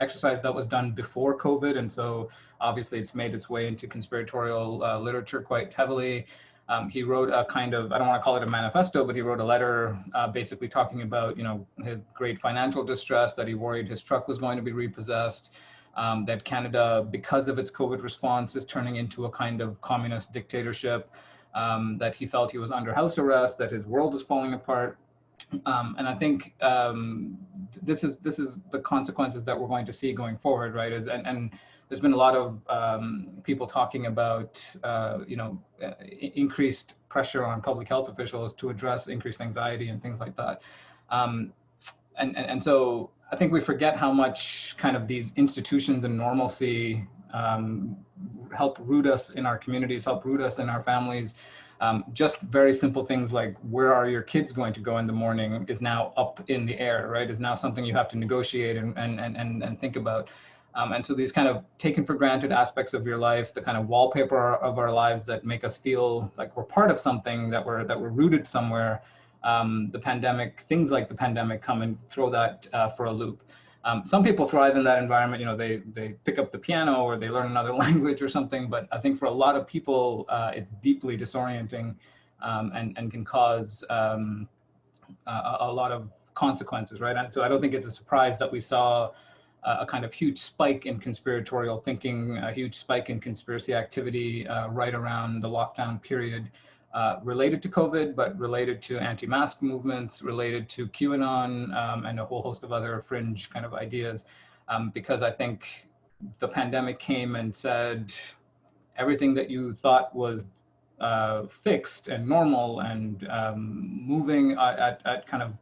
exercise that was done before COVID. And so obviously it's made its way into conspiratorial literature quite heavily. Um, he wrote a kind of, I don't want to call it a manifesto, but he wrote a letter uh, basically talking about, you know, his great financial distress, that he worried his truck was going to be repossessed, um, that Canada, because of its COVID response, is turning into a kind of communist dictatorship, um, that he felt he was under house arrest, that his world is falling apart. Um, and I think um, this is this is the consequences that we're going to see going forward, right? Is and, and there's been a lot of um, people talking about, uh, you know, uh, increased pressure on public health officials to address increased anxiety and things like that. Um, and, and, and, so I think we forget how much kind of these institutions and normalcy um, help root us in our communities, help root us in our families. Um, just very simple things like where are your kids going to go in the morning is now up in the air, right? Is now something you have to negotiate and, and, and, and think about. Um, and so these kind of taken for granted aspects of your life, the kind of wallpaper of our lives that make us feel like we're part of something, that we're that we're rooted somewhere. Um, the pandemic, things like the pandemic, come and throw that uh, for a loop. Um, some people thrive in that environment. You know, they they pick up the piano or they learn another language or something. But I think for a lot of people, uh, it's deeply disorienting um, and and can cause um, a, a lot of consequences, right? And so I don't think it's a surprise that we saw a kind of huge spike in conspiratorial thinking, a huge spike in conspiracy activity uh, right around the lockdown period uh, related to COVID, but related to anti-mask movements, related to QAnon, um, and a whole host of other fringe kind of ideas. Um, because I think the pandemic came and said everything that you thought was uh, fixed and normal and um, moving at, at, at kind of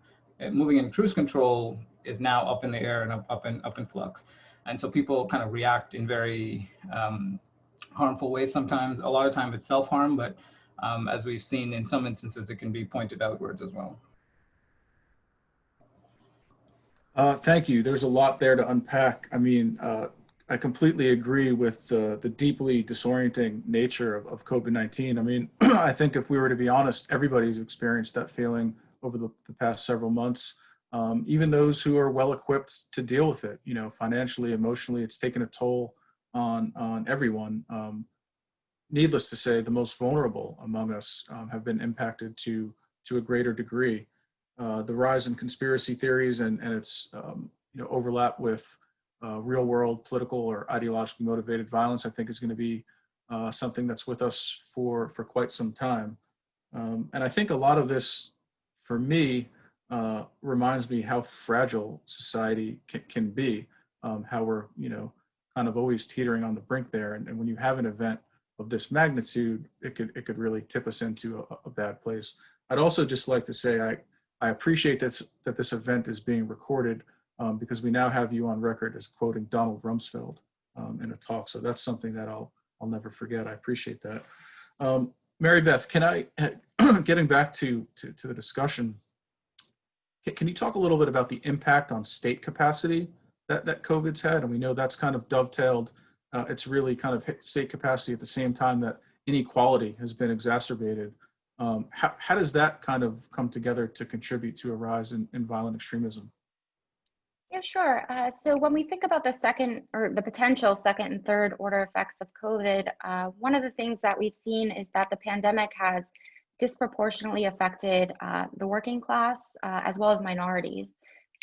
moving in cruise control is now up in the air and up, up in up in flux. And so people kind of react in very um, harmful ways sometimes. A lot of time it's self-harm, but um, as we've seen in some instances, it can be pointed outwards as well. Uh, thank you. There's a lot there to unpack. I mean, uh, I completely agree with the, the deeply disorienting nature of, of COVID-19. I mean, I think if we were to be honest, everybody's experienced that feeling over the, the past several months. Um, even those who are well equipped to deal with it, you know, financially, emotionally, it's taken a toll on, on everyone. Um, needless to say, the most vulnerable among us um, have been impacted to, to a greater degree. Uh, the rise in conspiracy theories and, and its um, you know, overlap with uh, real world political or ideologically motivated violence, I think is going to be uh, something that's with us for, for quite some time. Um, and I think a lot of this, for me, uh, reminds me how fragile society can, can be, um, how we're, you know, kind of always teetering on the brink there. And, and, when you have an event of this magnitude, it could, it could really tip us into a, a bad place. I'd also just like to say I, I appreciate this, that this event is being recorded um, because we now have you on record as quoting Donald Rumsfeld um, in a talk. So that's something that I'll, I'll never forget. I appreciate that. Um, Mary Beth, can I, getting back to, to, to, the discussion, can you talk a little bit about the impact on state capacity that, that COVID's had? And we know that's kind of dovetailed, uh, it's really kind of hit state capacity at the same time that inequality has been exacerbated. Um, how, how does that kind of come together to contribute to a rise in, in violent extremism? Yeah, sure. Uh, so when we think about the second or the potential second and third order effects of COVID, uh, one of the things that we've seen is that the pandemic has disproportionately affected uh, the working class uh, as well as minorities.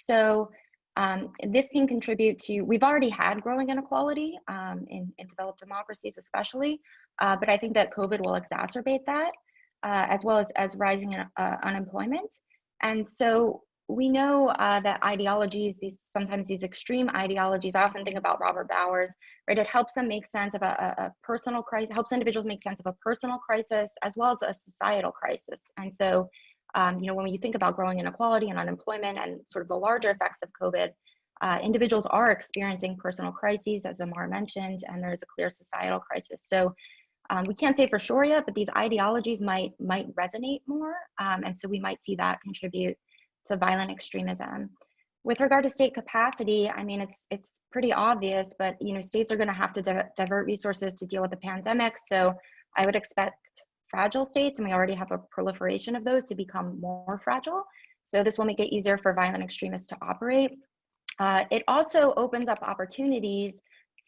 So um, this can contribute to, we've already had growing inequality um, in, in, developed democracies especially, uh, but I think that COVID will exacerbate that uh, as well as, as rising unemployment. And so we know uh, that ideologies, these sometimes these extreme ideologies, I often think about Robert Bowers, right? It helps them make sense of a, a, personal crisis, helps individuals make sense of a personal crisis as well as a societal crisis. And so, um, you know, when you think about growing inequality and unemployment and sort of the larger effects of COVID, uh, individuals are experiencing personal crises, as Amar mentioned, and there's a clear societal crisis. So um, we can't say for sure yet, but these ideologies might might resonate more, um, and so we might see that contribute to violent extremism. With regard to state capacity, I mean, it's it's pretty obvious, but you know, states are going to have to di divert resources to deal with the pandemic. So I would expect fragile states, and we already have a proliferation of those, to become more fragile. So this will make it easier for violent extremists to operate. Uh, it also opens up opportunities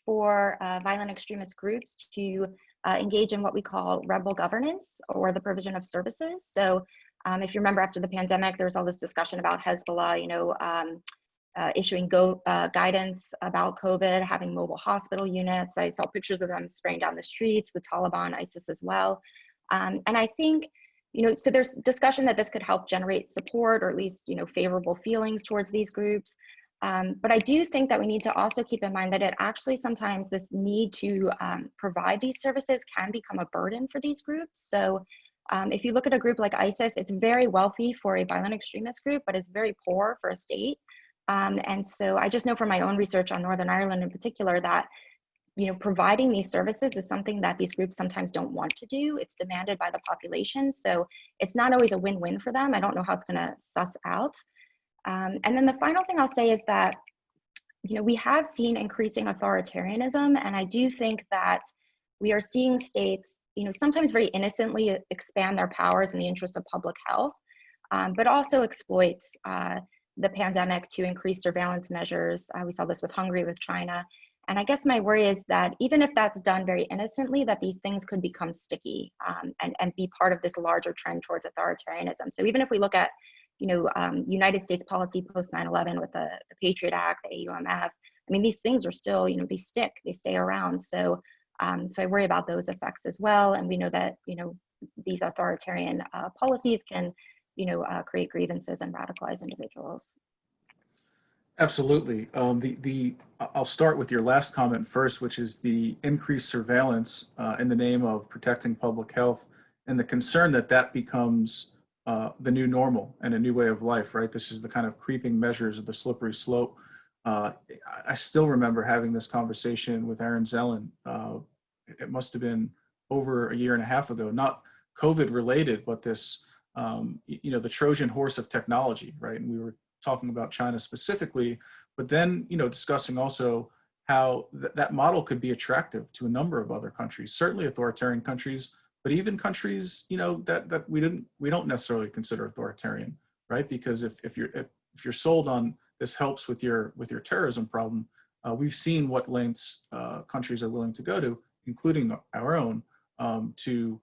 for uh, violent extremist groups to uh, engage in what we call rebel governance or the provision of services. So um, if you remember after the pandemic, there was all this discussion about Hezbollah, you know, um, uh, issuing go, uh, guidance about COVID, having mobile hospital units. I saw pictures of them spraying down the streets, the Taliban, ISIS as well. Um, and I think, you know, so there's discussion that this could help generate support or at least, you know, favorable feelings towards these groups. Um, but I do think that we need to also keep in mind that it actually sometimes this need to um, provide these services can become a burden for these groups. So um, if you look at a group like ISIS, it's very wealthy for a violent extremist group, but it's very poor for a state. Um, and so I just know from my own research on Northern Ireland in particular that you know, providing these services is something that these groups sometimes don't want to do. It's demanded by the population. So it's not always a win-win for them. I don't know how it's gonna suss out. Um, and then the final thing I'll say is that, you know, we have seen increasing authoritarianism. And I do think that we are seeing states you know, sometimes very innocently expand their powers in the interest of public health, um, but also exploit uh, the pandemic to increase surveillance measures. Uh, we saw this with Hungary, with China. And I guess my worry is that even if that's done very innocently, that these things could become sticky um, and, and be part of this larger trend towards authoritarianism. So even if we look at, you know, um, United States policy post 9-11 with the, the Patriot Act, the AUMF, I mean, these things are still, you know, they stick, they stay around. So um, so I worry about those effects as well. And we know that, you know, these authoritarian uh, policies can, you know, uh, create grievances and radicalize individuals. Absolutely. Um, the, the, I'll start with your last comment first, which is the increased surveillance uh, in the name of protecting public health and the concern that that becomes uh, the new normal and a new way of life, right? This is the kind of creeping measures of the slippery slope uh, I still remember having this conversation with Aaron Zelin. Uh, it must have been over a year and a half ago, not COVID related, but this, um, you know, the Trojan horse of technology, right? And we were talking about China specifically, but then, you know, discussing also how th- that model could be attractive to a number of other countries, certainly authoritarian countries, but even countries, you know, that, that we didn't, we don't necessarily consider authoritarian, right? Because if, if you're, if, if you're sold on this helps with your, with your terrorism problem, uh, we've seen what lengths uh, countries are willing to go to, including our own, um, to,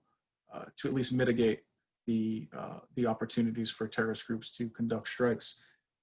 uh, to at least mitigate the, uh, the opportunities for terrorist groups to conduct strikes.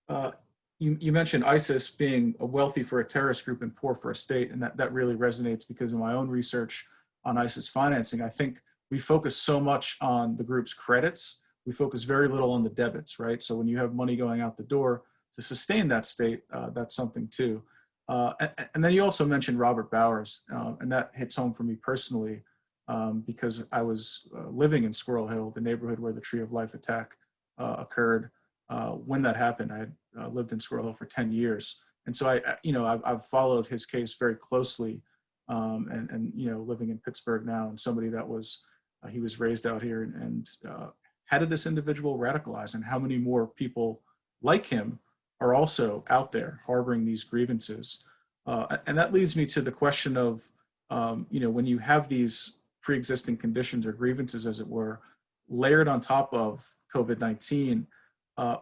Uh, you, you mentioned ISIS being a wealthy for a terrorist group and poor for a state, and that, that really resonates because in my own research on ISIS financing, I think we focus so much on the group's credits, we focus very little on the debits, right? So when you have money going out the door to sustain that state, uh, that's something too. Uh, and, and then you also mentioned Robert Bowers, uh, and that hits home for me personally um, because I was uh, living in Squirrel Hill, the neighborhood where the Tree of Life attack uh, occurred. When that happened, I had lived in Squirrel Hill for 10 years. And so I, I- you know, I've, I've followed his case very closely um, and, and, you know, living in Pittsburgh now and somebody that was, uh, he was raised out here and, and uh, how did this individual radicalize and how many more people like him are also out there harboring these grievances? Uh, and that leads me to the question of, um, you know, when you have these pre-existing conditions or grievances, as it were, layered on top of COVID-19, uh,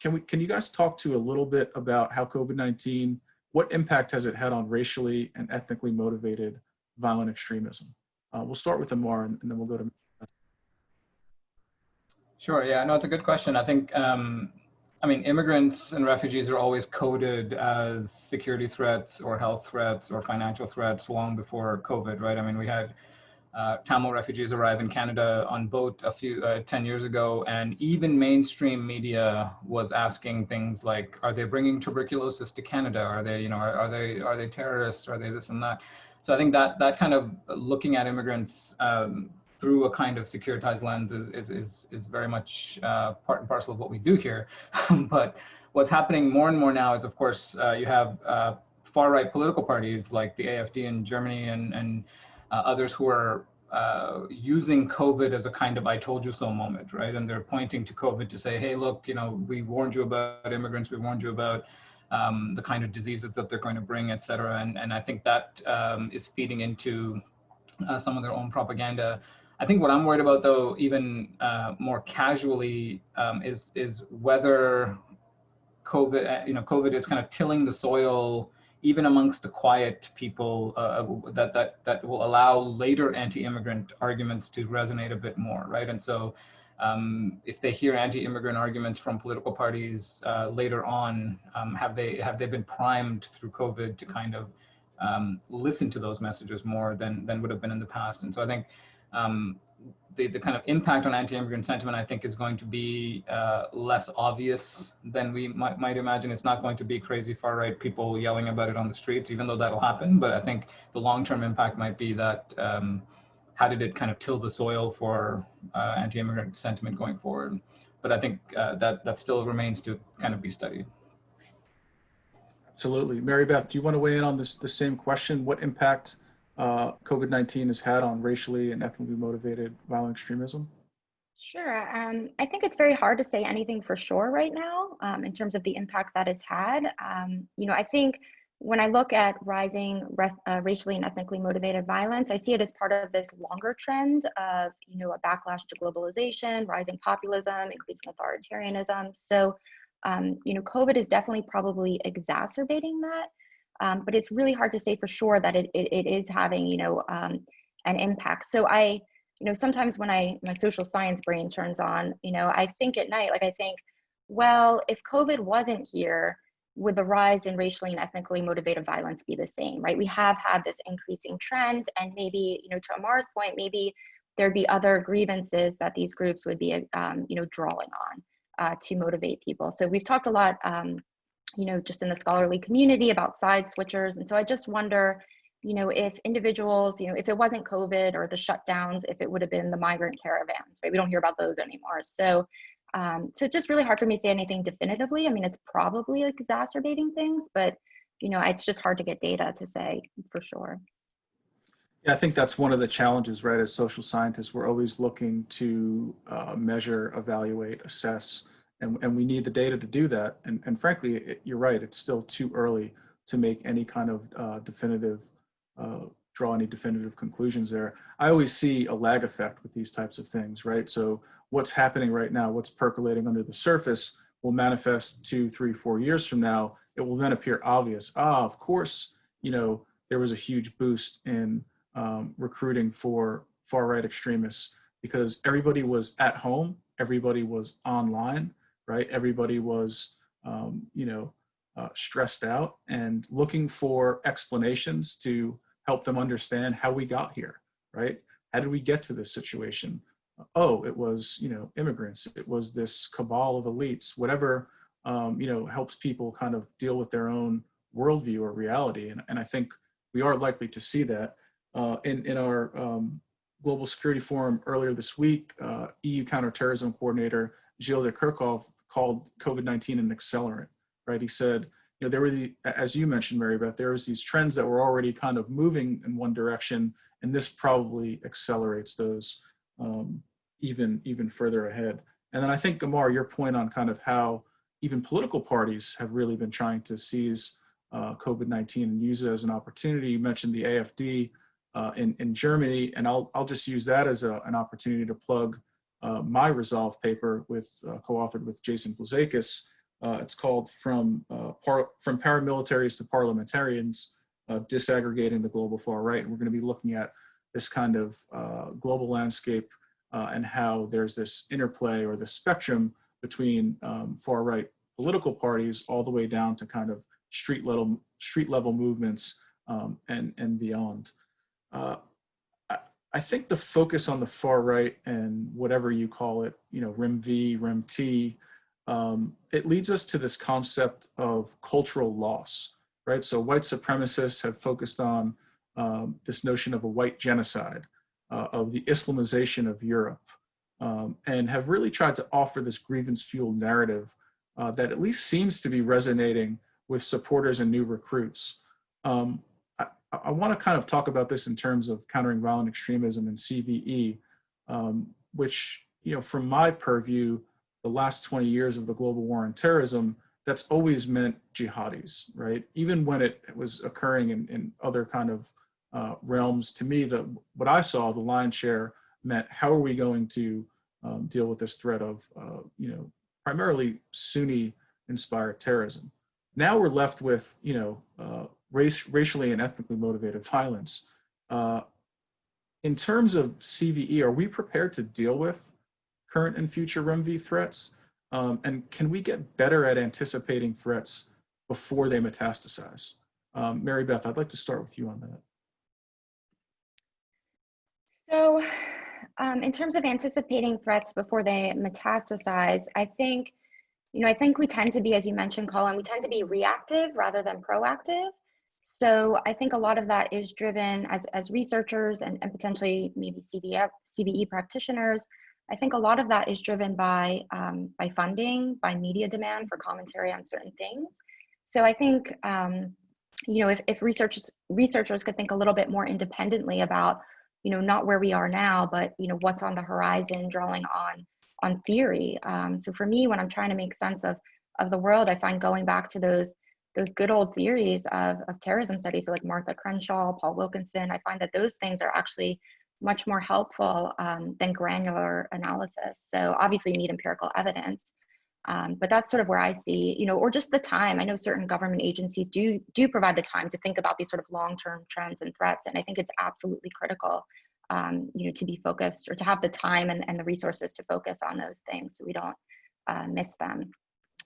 can we, can you guys talk to a little bit about how COVID-19, what impact has it had on racially and ethnically motivated violent extremism? Uh, we'll start with Amar and, and then we'll go to Sure. Yeah. No, it's a good question. I think, um, I mean, immigrants and refugees are always coded as security threats or health threats or financial threats long before COVID, right? I mean, we had uh, Tamil refugees arrive in Canada on boat a few uh, 10 years ago, and even mainstream media was asking things like, "Are they bringing tuberculosis to Canada? Are they, you know, are, are they are they terrorists? Are they this and that?" So I think that that kind of looking at immigrants um, through a kind of securitized lens is is is, is very much uh, part and parcel of what we do here. but what's happening more and more now is, of course, uh, you have uh, far right political parties like the AFD in Germany and and uh, others who are uh, using COVID as a kind of "I told you so" moment, right? And they're pointing to COVID to say, "Hey, look, you know, we warned you about immigrants. We warned you about." Um, the kind of diseases that they're going to bring, et cetera. And, and I think that um, is feeding into uh, some of their own propaganda. I think what I'm worried about, though, even uh, more casually, um, is is whether COVID, uh, you know, COVID is kind of tilling the soil, even amongst the quiet people, uh, that that that will allow later anti-immigrant arguments to resonate a bit more, right? And so, um, if they hear anti-immigrant arguments from political parties uh, later on, um, have they have they been primed through COVID to kind of um, listen to those messages more than than would have been in the past? And so I think um, the, the kind of impact on anti-immigrant sentiment, I think, is going to be uh, less obvious than we might, might imagine. It's not going to be crazy far-right people yelling about it on the streets, even though that'll happen. But I think the long-term impact might be that um, how did it kind of till the soil for uh, anti-immigrant sentiment going forward? But I think uh, that that still remains to kind of be studied. Absolutely. Mary Beth, do you want to weigh in on this the same question? What impact uh, COVID-19 has had on racially and ethnically motivated violent extremism? Sure. Um, I think it's very hard to say anything for sure right now um, in terms of the impact that it's had. Um, you know, I think when I look at rising uh, racially and ethnically motivated violence, I see it as part of this longer trend of, you know, a backlash to globalization, rising populism, increasing authoritarianism. So, um, you know, COVID is definitely probably exacerbating that. Um, but it's really hard to say for sure that it, it, it is having, you know, um, an impact. So I, you know, sometimes when I, my social science brain turns on, you know, I think at night, like I think, well, if COVID wasn't here, would the rise in racially and ethnically motivated violence be the same, right? We have had this increasing trend and maybe, you know, to Amar's point, maybe there'd be other grievances that these groups would be, um, you know, drawing on uh, to motivate people. So we've talked a lot, um, you know, just in the scholarly community about side switchers. And so I just wonder, you know, if individuals, you know, if it wasn't COVID or the shutdowns, if it would have been the migrant caravans, right? We don't hear about those anymore. So, um, so it's just really hard for me to say anything definitively. I mean, it's probably exacerbating things, but, you know, it's just hard to get data to say for sure. Yeah, I think that's one of the challenges, right? As social scientists, we're always looking to uh, measure, evaluate, assess, and, and we need the data to do that. And, and frankly, it, you're right, it's still too early to make any kind of uh, definitive, uh, draw any definitive conclusions there. I always see a lag effect with these types of things, right? So what's happening right now, what's percolating under the surface will manifest two, three, four years from now. It will then appear obvious. Ah, of course, you know, there was a huge boost in um, recruiting for far right extremists because everybody was at home, everybody was online, right? Everybody was, um, you know, uh, stressed out and looking for explanations to help them understand how we got here, right? How did we get to this situation? Oh, it was, you know, immigrants. It was this cabal of elites, whatever, um, you know, helps people kind of deal with their own worldview or reality. And, and I think we are likely to see that. Uh, in, in our um, Global Security Forum earlier this week, uh, EU counterterrorism coordinator Gilles de Kerchove called COVID-19 an accelerant, right? He said, you know, there were the, as you mentioned, Mary Beth, there was these trends that were already kind of moving in one direction, and this probably accelerates those um, even, even further ahead. And then I think, Amar, your point on kind of how even political parties have really been trying to seize uh, COVID-19 and use it as an opportunity. You mentioned the AFD, uh, in, in Germany, and I'll, I'll just use that as a, an opportunity to plug uh, my Resolve paper with uh, co-authored with Jason Blazakis. Uh, it's called From, uh, From Paramilitaries to Parliamentarians, uh, Disaggregating the Global Far Right. And we're gonna be looking at this kind of global landscape and how there's this interplay or the spectrum between um, far right political parties all the way down to kind of street level, street level movements um, and, and beyond. Uh, I, think the focus on the far right and whatever you call it, you know, REMV, REMT, um, it leads us to this concept of cultural loss, right? So white supremacists have focused on um, this notion of a white genocide, uh, of the Islamization of Europe, um, and have really tried to offer this grievance-fueled narrative uh, that at least seems to be resonating with supporters and new recruits. Um, I want to kind of talk about this in terms of countering violent extremism and CVE, um, which, you know, from my purview, the last 20 years of the global war on terrorism, that's always meant jihadis, right? Even when it was occurring in, in other kind of uh, realms, to me, the, what I saw, the lion's share meant how are we going to um, deal with this threat of, uh, you know, primarily Sunni inspired terrorism. Now we're left with, you know, uh, race, racially and ethnically motivated violence. Uh, in terms of CVE, are we prepared to deal with current and future REMV threats? Um, and can we get better at anticipating threats before they metastasize? Um, Mary Beth, I'd like to start with you on that. So um, in terms of anticipating threats before they metastasize, I think, you know, I think we tend to be, as you mentioned, Colin, we tend to be reactive rather than proactive. So I think a lot of that is driven as, as researchers and, and potentially maybe CVF, CVE practitioners. I think a lot of that is driven by, um, by funding, by media demand for commentary on certain things. So I think, um, you know, if, if researchers, researchers could think a little bit more independently about, you know, not where we are now, but, you know, what's on the horizon, drawing on, on theory. Um, so for me, when I'm trying to make sense of, of the world, I find going back to those those good old theories of, of terrorism studies like Martha Crenshaw, Paul Wilkinson, I find that those things are actually much more helpful um, than granular analysis. So obviously you need empirical evidence, um, but that's sort of where I see, you know, or just the time. I know certain government agencies do do provide the time to think about these sort of long-term trends and threats, and I think it's absolutely critical, um, you know, to be focused or to have the time and, and the resources to focus on those things so we don't uh, miss them.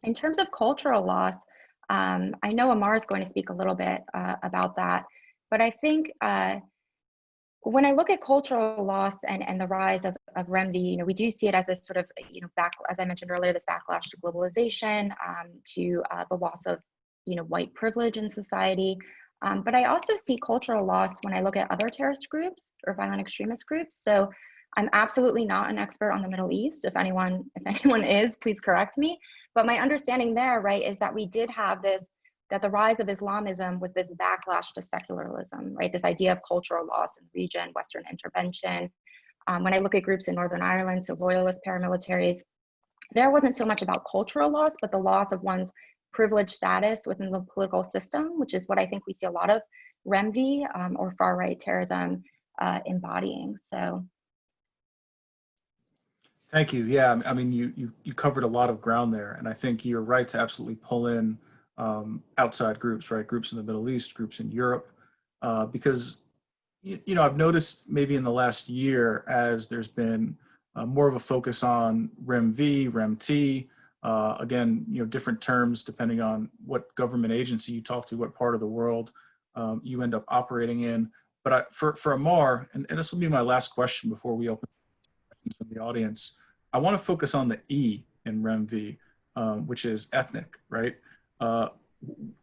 In terms of cultural loss, um, I know Amar is going to speak a little bit uh, about that, but I think uh, when I look at cultural loss and, and the rise of, of REMV, you know, we do see it as this sort of, you know, back, as I mentioned earlier, this backlash to globalization, um, to uh, the loss of, you know, white privilege in society. Um, but I also see cultural loss when I look at other terrorist groups or violent extremist groups. So I'm absolutely not an expert on the Middle East. If anyone, if anyone is, please correct me. But my understanding there, right, is that we did have this that the rise of Islamism was this backlash to secularism, right? This idea of cultural loss in the region, Western intervention. Um, when I look at groups in Northern Ireland, so loyalist paramilitaries, there wasn't so much about cultural loss, but the loss of one's privileged status within the political system, which is what I think we see a lot of REMV um, or far right terrorism uh, embodying. So Thank you. Yeah, I mean, you, you, you covered a lot of ground there, and I think you're right to absolutely pull in um, outside groups, right? Groups in the Middle East, groups in Europe, uh, because, you, you, know, I've noticed maybe in the last year as there's been uh, more of a focus on REMV, REMT, uh, again, you know, different terms depending on what government agency you talk to, what part of the world um, you end up operating in. But I, for, for Amar, and, and this will be my last question before we open from the audience, I want to focus on the E in REMV, um, which is ethnic, right? Uh,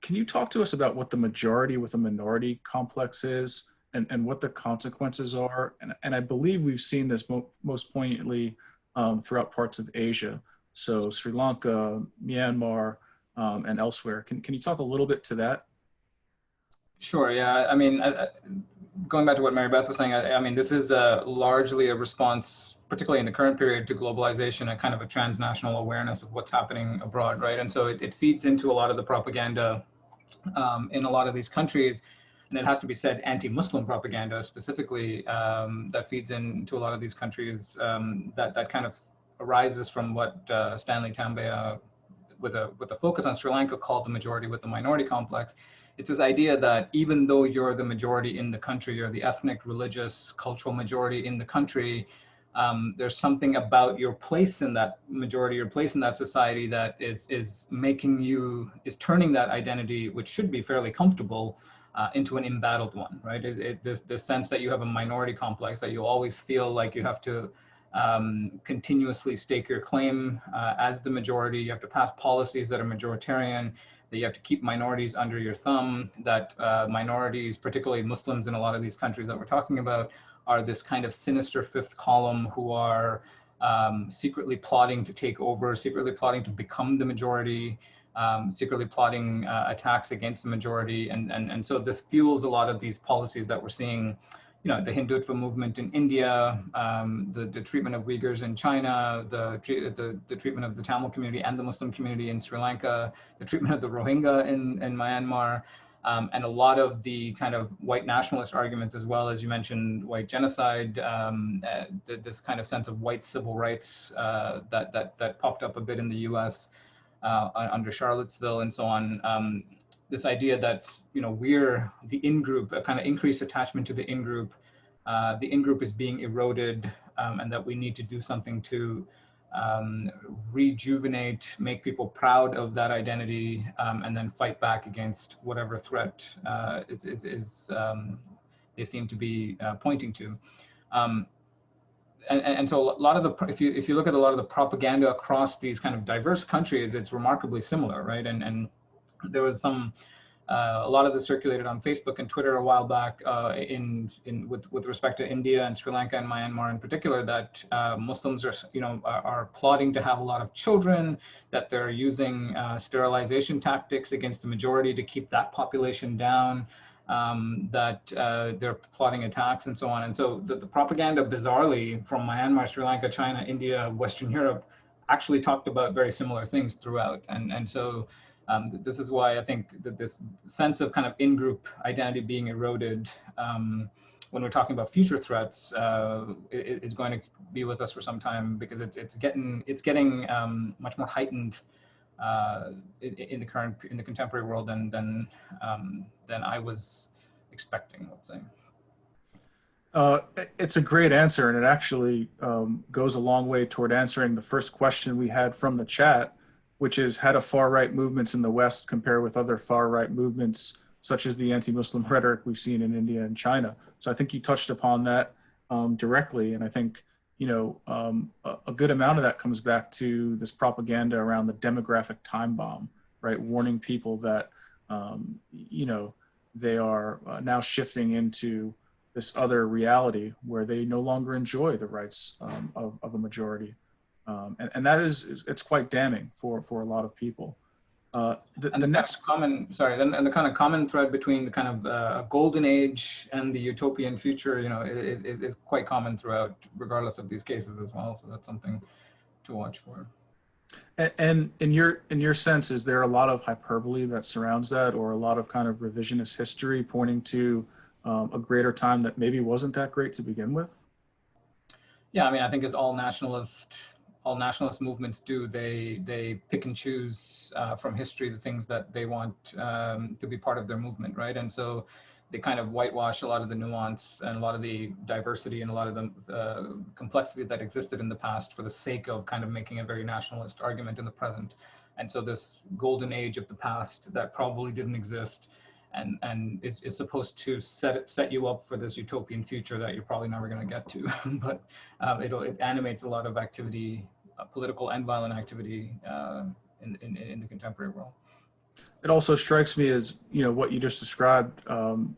can you talk to us about what the majority with a minority complex is and, and what the consequences are? And, and I believe we've seen this mo most poignantly um, throughout parts of Asia. So Sri Lanka, Myanmar, um, and elsewhere. Can, can you talk a little bit to that? Sure, yeah. I mean, I, going back to what Mary Beth was saying, I, I mean, this is a, largely a response, particularly in the current period, to globalization and kind of a transnational awareness of what's happening abroad, right? And so it, it feeds into a lot of the propaganda um, in a lot of these countries. And it has to be said, anti-Muslim propaganda specifically um, that feeds into a lot of these countries um, that, that kind of arises from what uh, Stanley Tambiah, with a, with a focus on Sri Lanka, called the majority with the minority complex it's this idea that even though you're the majority in the country, you're the ethnic, religious, cultural majority in the country, um, there's something about your place in that majority, your place in that society that is, is making you, is turning that identity, which should be fairly comfortable, uh, into an embattled one, right? It, it, this, sense that you have a minority complex, that you always feel like you have to um, continuously stake your claim uh, as the majority, you have to pass policies that are majoritarian, that you have to keep minorities under your thumb, that uh, minorities, particularly Muslims in a lot of these countries that we're talking about, are this kind of sinister fifth column who are um, secretly plotting to take over, secretly plotting to become the majority, um, secretly plotting uh, attacks against the majority. And, and, and so this fuels a lot of these policies that we're seeing you know, the Hindutva movement in India, um, the, the treatment of Uyghurs in China, the, the, the treatment of the Tamil community and the Muslim community in Sri Lanka, the treatment of the Rohingya in, in Myanmar, um, and a lot of the kind of white nationalist arguments, as well as you mentioned, white genocide, um, uh, this kind of sense of white civil rights uh, that, that, that popped up a bit in the US uh, under Charlottesville and so on. Um, this idea that you know we're the in-group, a kind of increased attachment to the in-group. Uh, the in-group is being eroded, um, and that we need to do something to um, rejuvenate, make people proud of that identity, um, and then fight back against whatever threat uh, is, is um, they seem to be uh, pointing to. Um, and, and, so a lot of the, if you if you look at a lot of the propaganda across these kind of diverse countries, it's remarkably similar, right? And and there was some uh, a lot of this circulated on Facebook and Twitter a while back uh, in, in with, with respect to India and Sri Lanka and Myanmar in particular that uh, Muslims are, you know, are, are, plotting to have a lot of children, that they're using uh, sterilization tactics against the majority to keep that population down, um, that uh, they're plotting attacks and so on. And so the, the propaganda bizarrely from Myanmar, Sri Lanka, China, India, Western Europe actually talked about very similar things throughout. And, and so um, this is why I think that this sense of kind of in-group identity being eroded um, when we're talking about future threats uh, is going to be with us for some time because it's, it's getting it's getting um, much more heightened uh, in, in, the current in the contemporary world than than um, than I was expecting. Let's say. Uh, it's a great answer, and it actually um, goes a long way toward answering the first question we had from the chat, which is how do far-right movements in the West compare with other far-right movements, such as the anti-Muslim rhetoric we've seen in India and China. So I think you touched upon that um, directly, and I think you know um, a, a, good amount of that comes back to this propaganda around the demographic time bomb, right? Warning people that um, you know they are uh, now shifting into this other reality where they no longer enjoy the rights um, of, of a majority. Um, and, and, that is, it's quite damning for, for a lot of people. Uh, the, And the the next, common, sorry, then and the kind of common thread between the kind of uh, golden age and the utopian future, you know, is, is, is quite common throughout, regardless of these cases as well. So that's something to watch for. a- and in your, in your sense, is there a lot of hyperbole that surrounds that or a lot of kind of revisionist history pointing to um, a greater time that maybe wasn't that great to begin with? Yeah, I mean, I think as all nationalist, all nationalist movements do, they they pick and choose uh, from history the things that they want um, to be part of their movement, right? And so they kind of whitewash a lot of the nuance and a lot of the diversity and a lot of the uh, complexity that existed in the past for the sake of kind of making a very nationalist argument in the present. And so this golden age of the past that probably didn't exist and and is, is supposed to set it, set you up for this utopian future that you're probably never going to get to but um, it'll it animates a lot of activity uh, political and violent activity uh, in, in in the contemporary world It also strikes me as, you know, what you just described, um,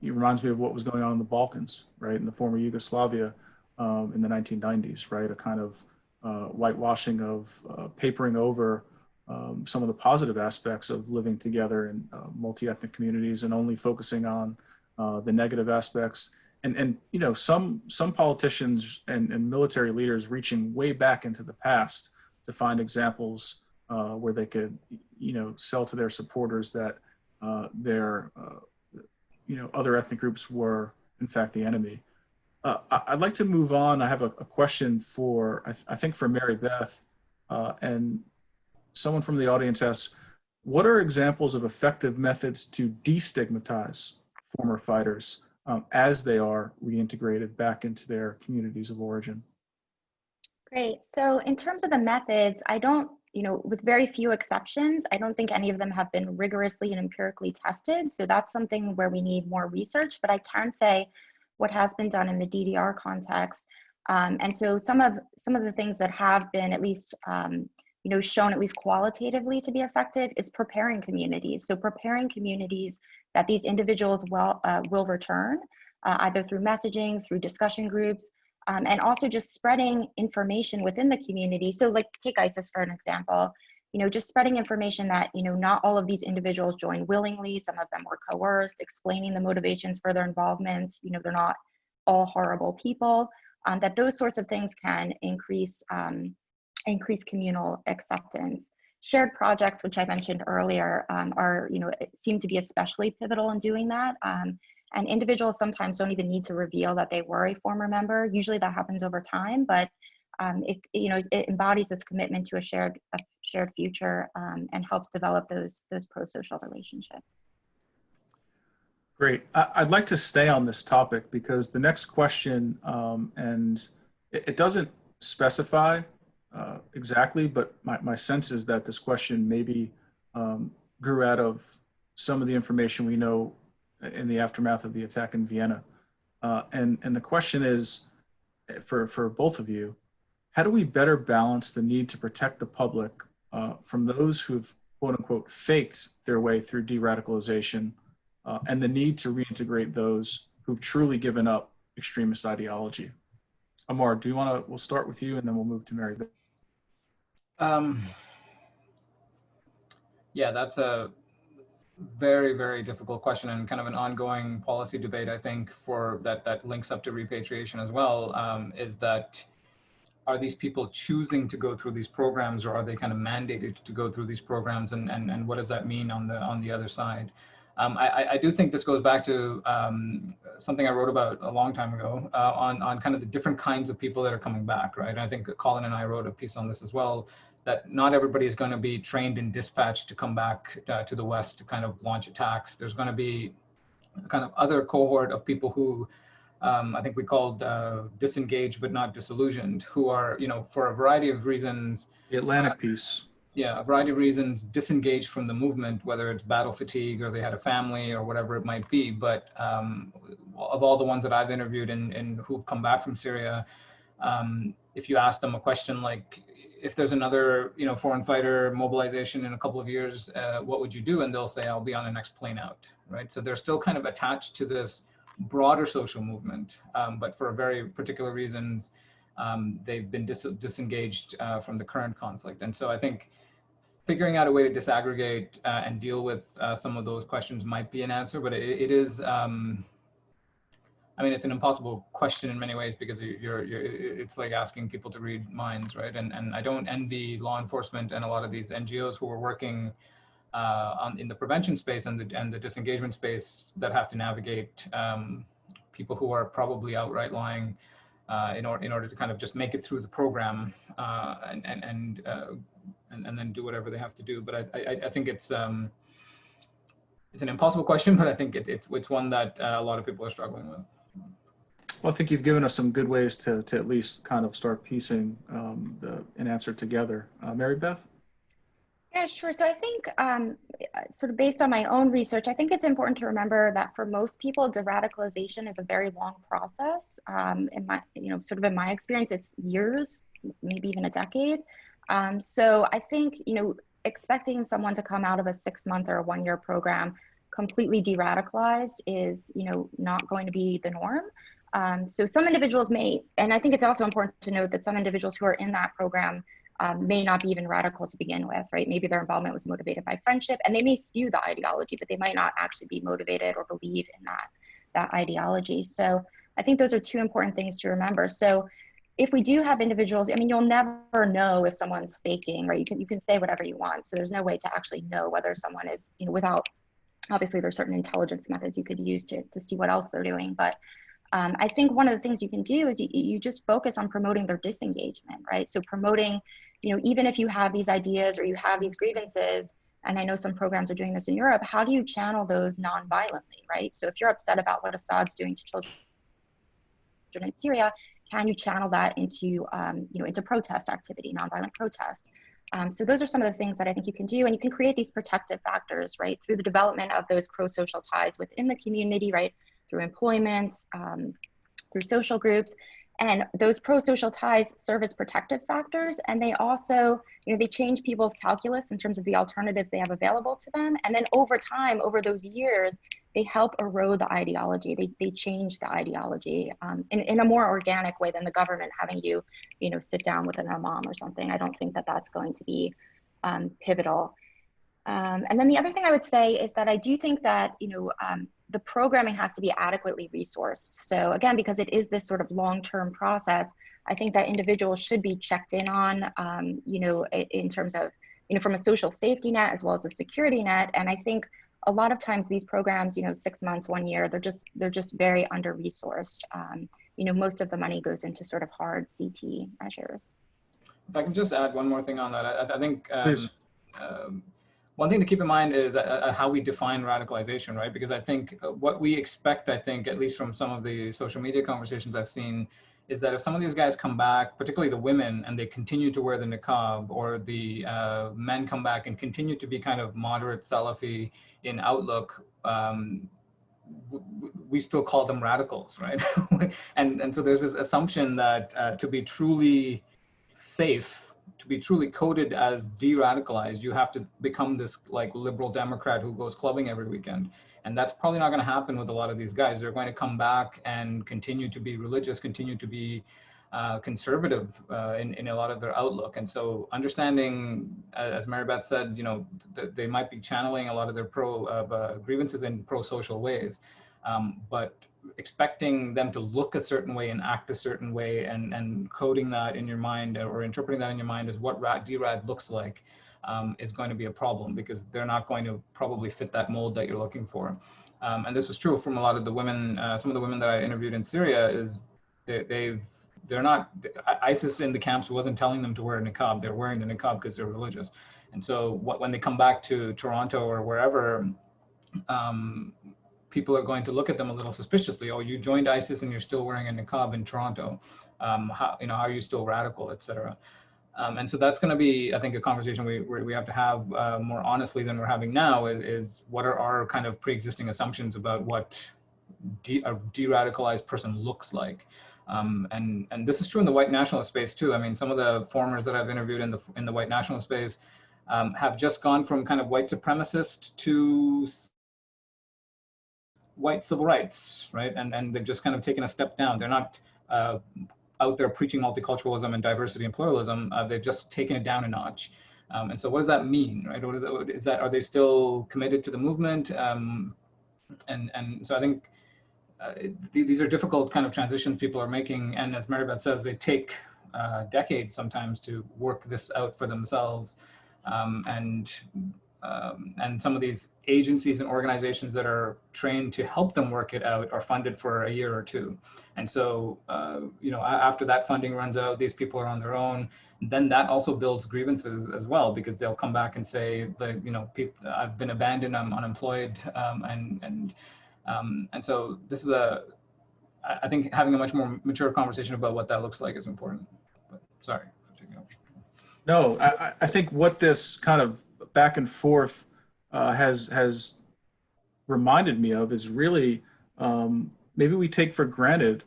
it reminds me of what was going on in the Balkans, right, in the former Yugoslavia um, in the 1990s, right? A kind of uh, whitewashing of uh, papering over um, some of the positive aspects of living together in uh, multi-ethnic communities and only focusing on uh, the negative aspects. And, and you know, some, some politicians and, and military leaders reaching way back into the past to find examples uh, where they could, you know, sell to their supporters that uh, their, uh, you know, other ethnic groups were in fact the enemy. Uh, I'd like to move on. I have a, a question for, I, I think for Mary Beth, uh, and someone from the audience asks, what are examples of effective methods to destigmatize former fighters um, as they are reintegrated back into their communities of origin? Great. So in terms of the methods, I don't, you know, with very few exceptions, I don't think any of them have been rigorously and empirically tested. So that's something where we need more research. But I can say what has been done in the DDR context. Um, and so some of some of the things that have been at least um, you know shown at least qualitatively to be effective is preparing communities. So preparing communities that these individuals will uh, will return uh, either through messaging, through discussion groups, um, and also just spreading information within the community. So like take ISIS for an example, you know, just spreading information that, you know, not all of these individuals joined willingly, some of them were coerced, explaining the motivations for their involvement, you know, they're not all horrible people, um, that those sorts of things can increase, um, increase communal acceptance. Shared projects, which I mentioned earlier, um, are, you know, seem to be especially pivotal in doing that. Um, and individuals sometimes don't even need to reveal that they were a former member. Usually that happens over time, but um, it, you know, it embodies this commitment to a shared, a shared future um, and helps develop those, those pro-social relationships. Great. I'd like to stay on this topic because the next question, um, and it doesn't specify uh, exactly, but my, my sense is that this question maybe um, grew out of some of the information we know in the aftermath of the attack in Vienna. Uh, and, and the question is, eh, for, for both of you, how do we better balance the need to protect the public uh, from those who've quote unquote faked their way through de-radicalization uh, and the need to reintegrate those who've truly given up extremist ideology? Amar, do you want to, we'll start with you and then we'll move to Mary. Beth. Um, yeah that's a very very difficult question and kind of an ongoing policy debate i think for that that links up to repatriation as well um, is that are these people choosing to go through these programs or are they kind of mandated to go through these programs and and, and what does that mean on the on the other side um, I, I do think this goes back to um, something I wrote about a long time ago uh, on, on kind of the different kinds of people that are coming back, right? I think Colin and I wrote a piece on this as well, that not everybody is going to be trained and dispatched to come back uh, to the West to kind of launch attacks. There's going to be a kind of other cohort of people who um, I think we called uh, disengaged but not disillusioned, who are, you know, for a variety of reasons, The Atlantic piece. yeah, a variety of reasons disengaged from the movement, whether it's battle fatigue or they had a family or whatever it might be. But um, of all the ones that I've interviewed and, and who've come back from Syria, um, if you ask them a question like, if there's another, you know, foreign fighter mobilization in a couple of years, uh, what would you do? And they'll say, I'll be on the next plane out, right? So they're still kind of attached to this broader social movement, um, but for very particular reasons, um, they've been dis disengaged uh, from the current conflict. And so I think figuring out a way to disaggregate uh, and deal with uh, some of those questions might be an answer, but it, it is, um, I mean, it's an impossible question in many ways because you're, you're, it's like asking people to read minds, right? And, and I don't envy law enforcement and a lot of these NGOs who are working uh, on, in the prevention space and the, and the disengagement space that have to navigate um, people who are probably outright lying uh, in, or, in order to kind of just make it through the program uh, and, and, and, uh, and, and, then do whatever they have to do. But I, I, I think it's, um, it's an impossible question, but I think it, it's, it's one that uh, a lot of people are struggling with. Well, I think you've given us some good ways to, to at least kind of start piecing um, the, an answer together. Uh, Mary Beth? Yeah, sure. So I think um, sort of based on my own research, I think it's important to remember that for most people, de-radicalization is a very long process. Um, in my, you know, sort of in my experience, it's years, maybe even a decade. Um, so I think, you know, expecting someone to come out of a six month or a one year program completely de-radicalized is, you know, not going to be the norm. Um, so some individuals may, and I think it's also important to note that some individuals who are in that program um, may not be even radical to begin with, right? Maybe their involvement was motivated by friendship and they may spew the ideology, but they might not actually be motivated or believe in that, that ideology. So I think those are two important things to remember. So if we do have individuals, I mean, you'll never know if someone's faking, right? You can, you can say whatever you want. So there's no way to actually know whether someone is, you know, without, obviously there's certain intelligence methods you could use to, to see what else they're doing. But um, I think one of the things you can do is you, you just focus on promoting their disengagement, right? So promoting, you know, even if you have these ideas or you have these grievances, and I know some programs are doing this in Europe, how do you channel those non-violently, right? So if you're upset about what Assad's doing to children in Syria, can you channel that into, um, you know, into protest activity, non-violent protest? Um, so those are some of the things that I think you can do, and you can create these protective factors, right, through the development of those pro-social ties within the community, right, through employment, um, through social groups. And those pro-social ties serve as protective factors. And they also, you know, they change people's calculus in terms of the alternatives they have available to them. And then over time, over those years, they help erode the ideology. They, they change the ideology um, in, in a more organic way than the government having you, you know, sit down with an imam or something. I don't think that that's going to be um, pivotal. Um, and then the other thing I would say is that I do think that, you know, um, the programming has to be adequately resourced. So again, because it is this sort of long-term process, I think that individuals should be checked in on, um, you know, in, in terms of, you know, from a social safety net as well as a security net. And I think a lot of times these programs, you know, six months, one year, they're just they're just very under resourced. Um, you know, most of the money goes into sort of hard CT measures. If I can just add one more thing on that, I, I think um, um, one thing to keep in mind is uh, uh, how we define radicalization, right? Because I think uh, what we expect, I think, at least from some of the social media conversations I've seen, is that if some of these guys come back, particularly the women, and they continue to wear the niqab, or the uh, men come back and continue to be kind of moderate Salafi in outlook, um, we still call them radicals, right? and, and so there's this assumption that uh, to be truly safe, to be truly coded as de-radicalized, you have to become this like liberal Democrat who goes clubbing every weekend. And that's probably not going to happen with a lot of these guys. They're going to come back and continue to be religious, continue to be uh, conservative uh, in, in a lot of their outlook. And so understanding, as Mary Beth said, you know, th they might be channeling a lot of their pro uh, grievances in pro-social ways. Um, but expecting them to look a certain way and act a certain way and, and coding that in your mind or interpreting that in your mind as what DRAD looks like um, is going to be a problem because they're not going to probably fit that mold that you're looking for. Um, and this was true from a lot of the women, uh, some of the women that I interviewed in Syria is they, they've, they're not, ISIS in the camps wasn't telling them to wear a niqab, they're wearing the niqab because they're religious. And so what, when they come back to Toronto or wherever, um, people are going to look at them a little suspiciously. Oh, you joined ISIS and you're still wearing a niqab in Toronto. Um, how, you know, how are you still radical, et cetera. Um, and so that's going to be, I think, a conversation we, we have to have uh, more honestly than we're having now is, is, what are our kind of pre-existing assumptions about what de a de-radicalized person looks like. Um, and, and this is true in the white nationalist space too. I mean, some of the formers that I've interviewed in the, in the white nationalist space um, have just gone from kind of white supremacist to white civil rights, right? And, and they've just kind of taken a step down. They're not uh, out there preaching multiculturalism and diversity and pluralism. Uh, they've just taken it down a notch. Um, and so what does that mean, right? What is that, is that, are they still committed to the movement? Um, and, and so I think uh, th- these are difficult kind of transitions people are making. And as Mary Beth says, they take uh, decades sometimes to work this out for themselves. Um, and um, and some of these agencies and organizations that are trained to help them work it out are funded for a year or two. And so, uh, you know, after that funding runs out, these people are on their own. Then that also builds grievances as well because they'll come back and say, the, you know, I've been abandoned, I'm unemployed, um, and and um, and so this is a, I think having a much more mature conversation about what that looks like is important. But sorry for taking. No, I- I think what this kind of back and forth uh, has has reminded me of is really um, maybe we take for granted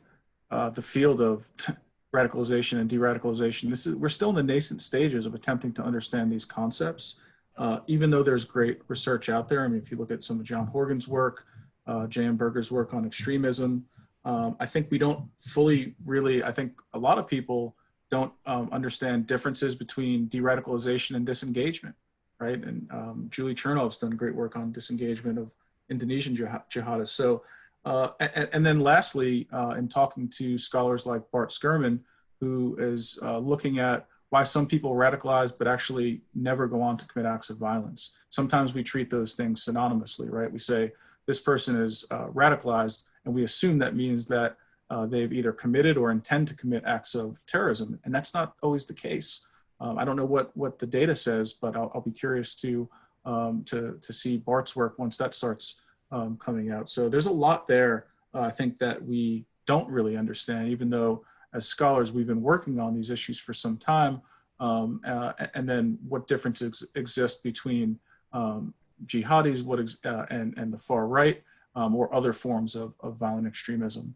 uh, the field of radicalization and de-radicalization. This is we're still in the nascent stages of attempting to understand these concepts. Uh, even though there's great research out there, I mean, if you look at some of John Horgan's work, uh, J.M. Berger's work on extremism, um, I think we don't fully really. I think a lot of people don't um, understand differences between de-radicalization and disengagement, right? And um, Julie Chernov's done great work on disengagement of Indonesian jihad- jihadists. So, uh, and, and then lastly, uh, in talking to scholars like Bart Schuurman, who is uh, looking at why some people radicalize but actually never go on to commit acts of violence. Sometimes we treat those things synonymously, right? We say this person is uh, radicalized, and we assume that means that uh, they've either committed or intend to commit acts of terrorism, and that's not always the case. Um, I don't know what what the data says, but I'll, I'll be curious to um, to to see Bart's work once that starts um, coming out. So there's a lot there. Uh, I think that we don't really understand, even though as scholars we've been working on these issues for some time. Um, uh, and then what differences exist between um, jihadis, what uh, and and the far right, um, or other forms of, of violent extremism.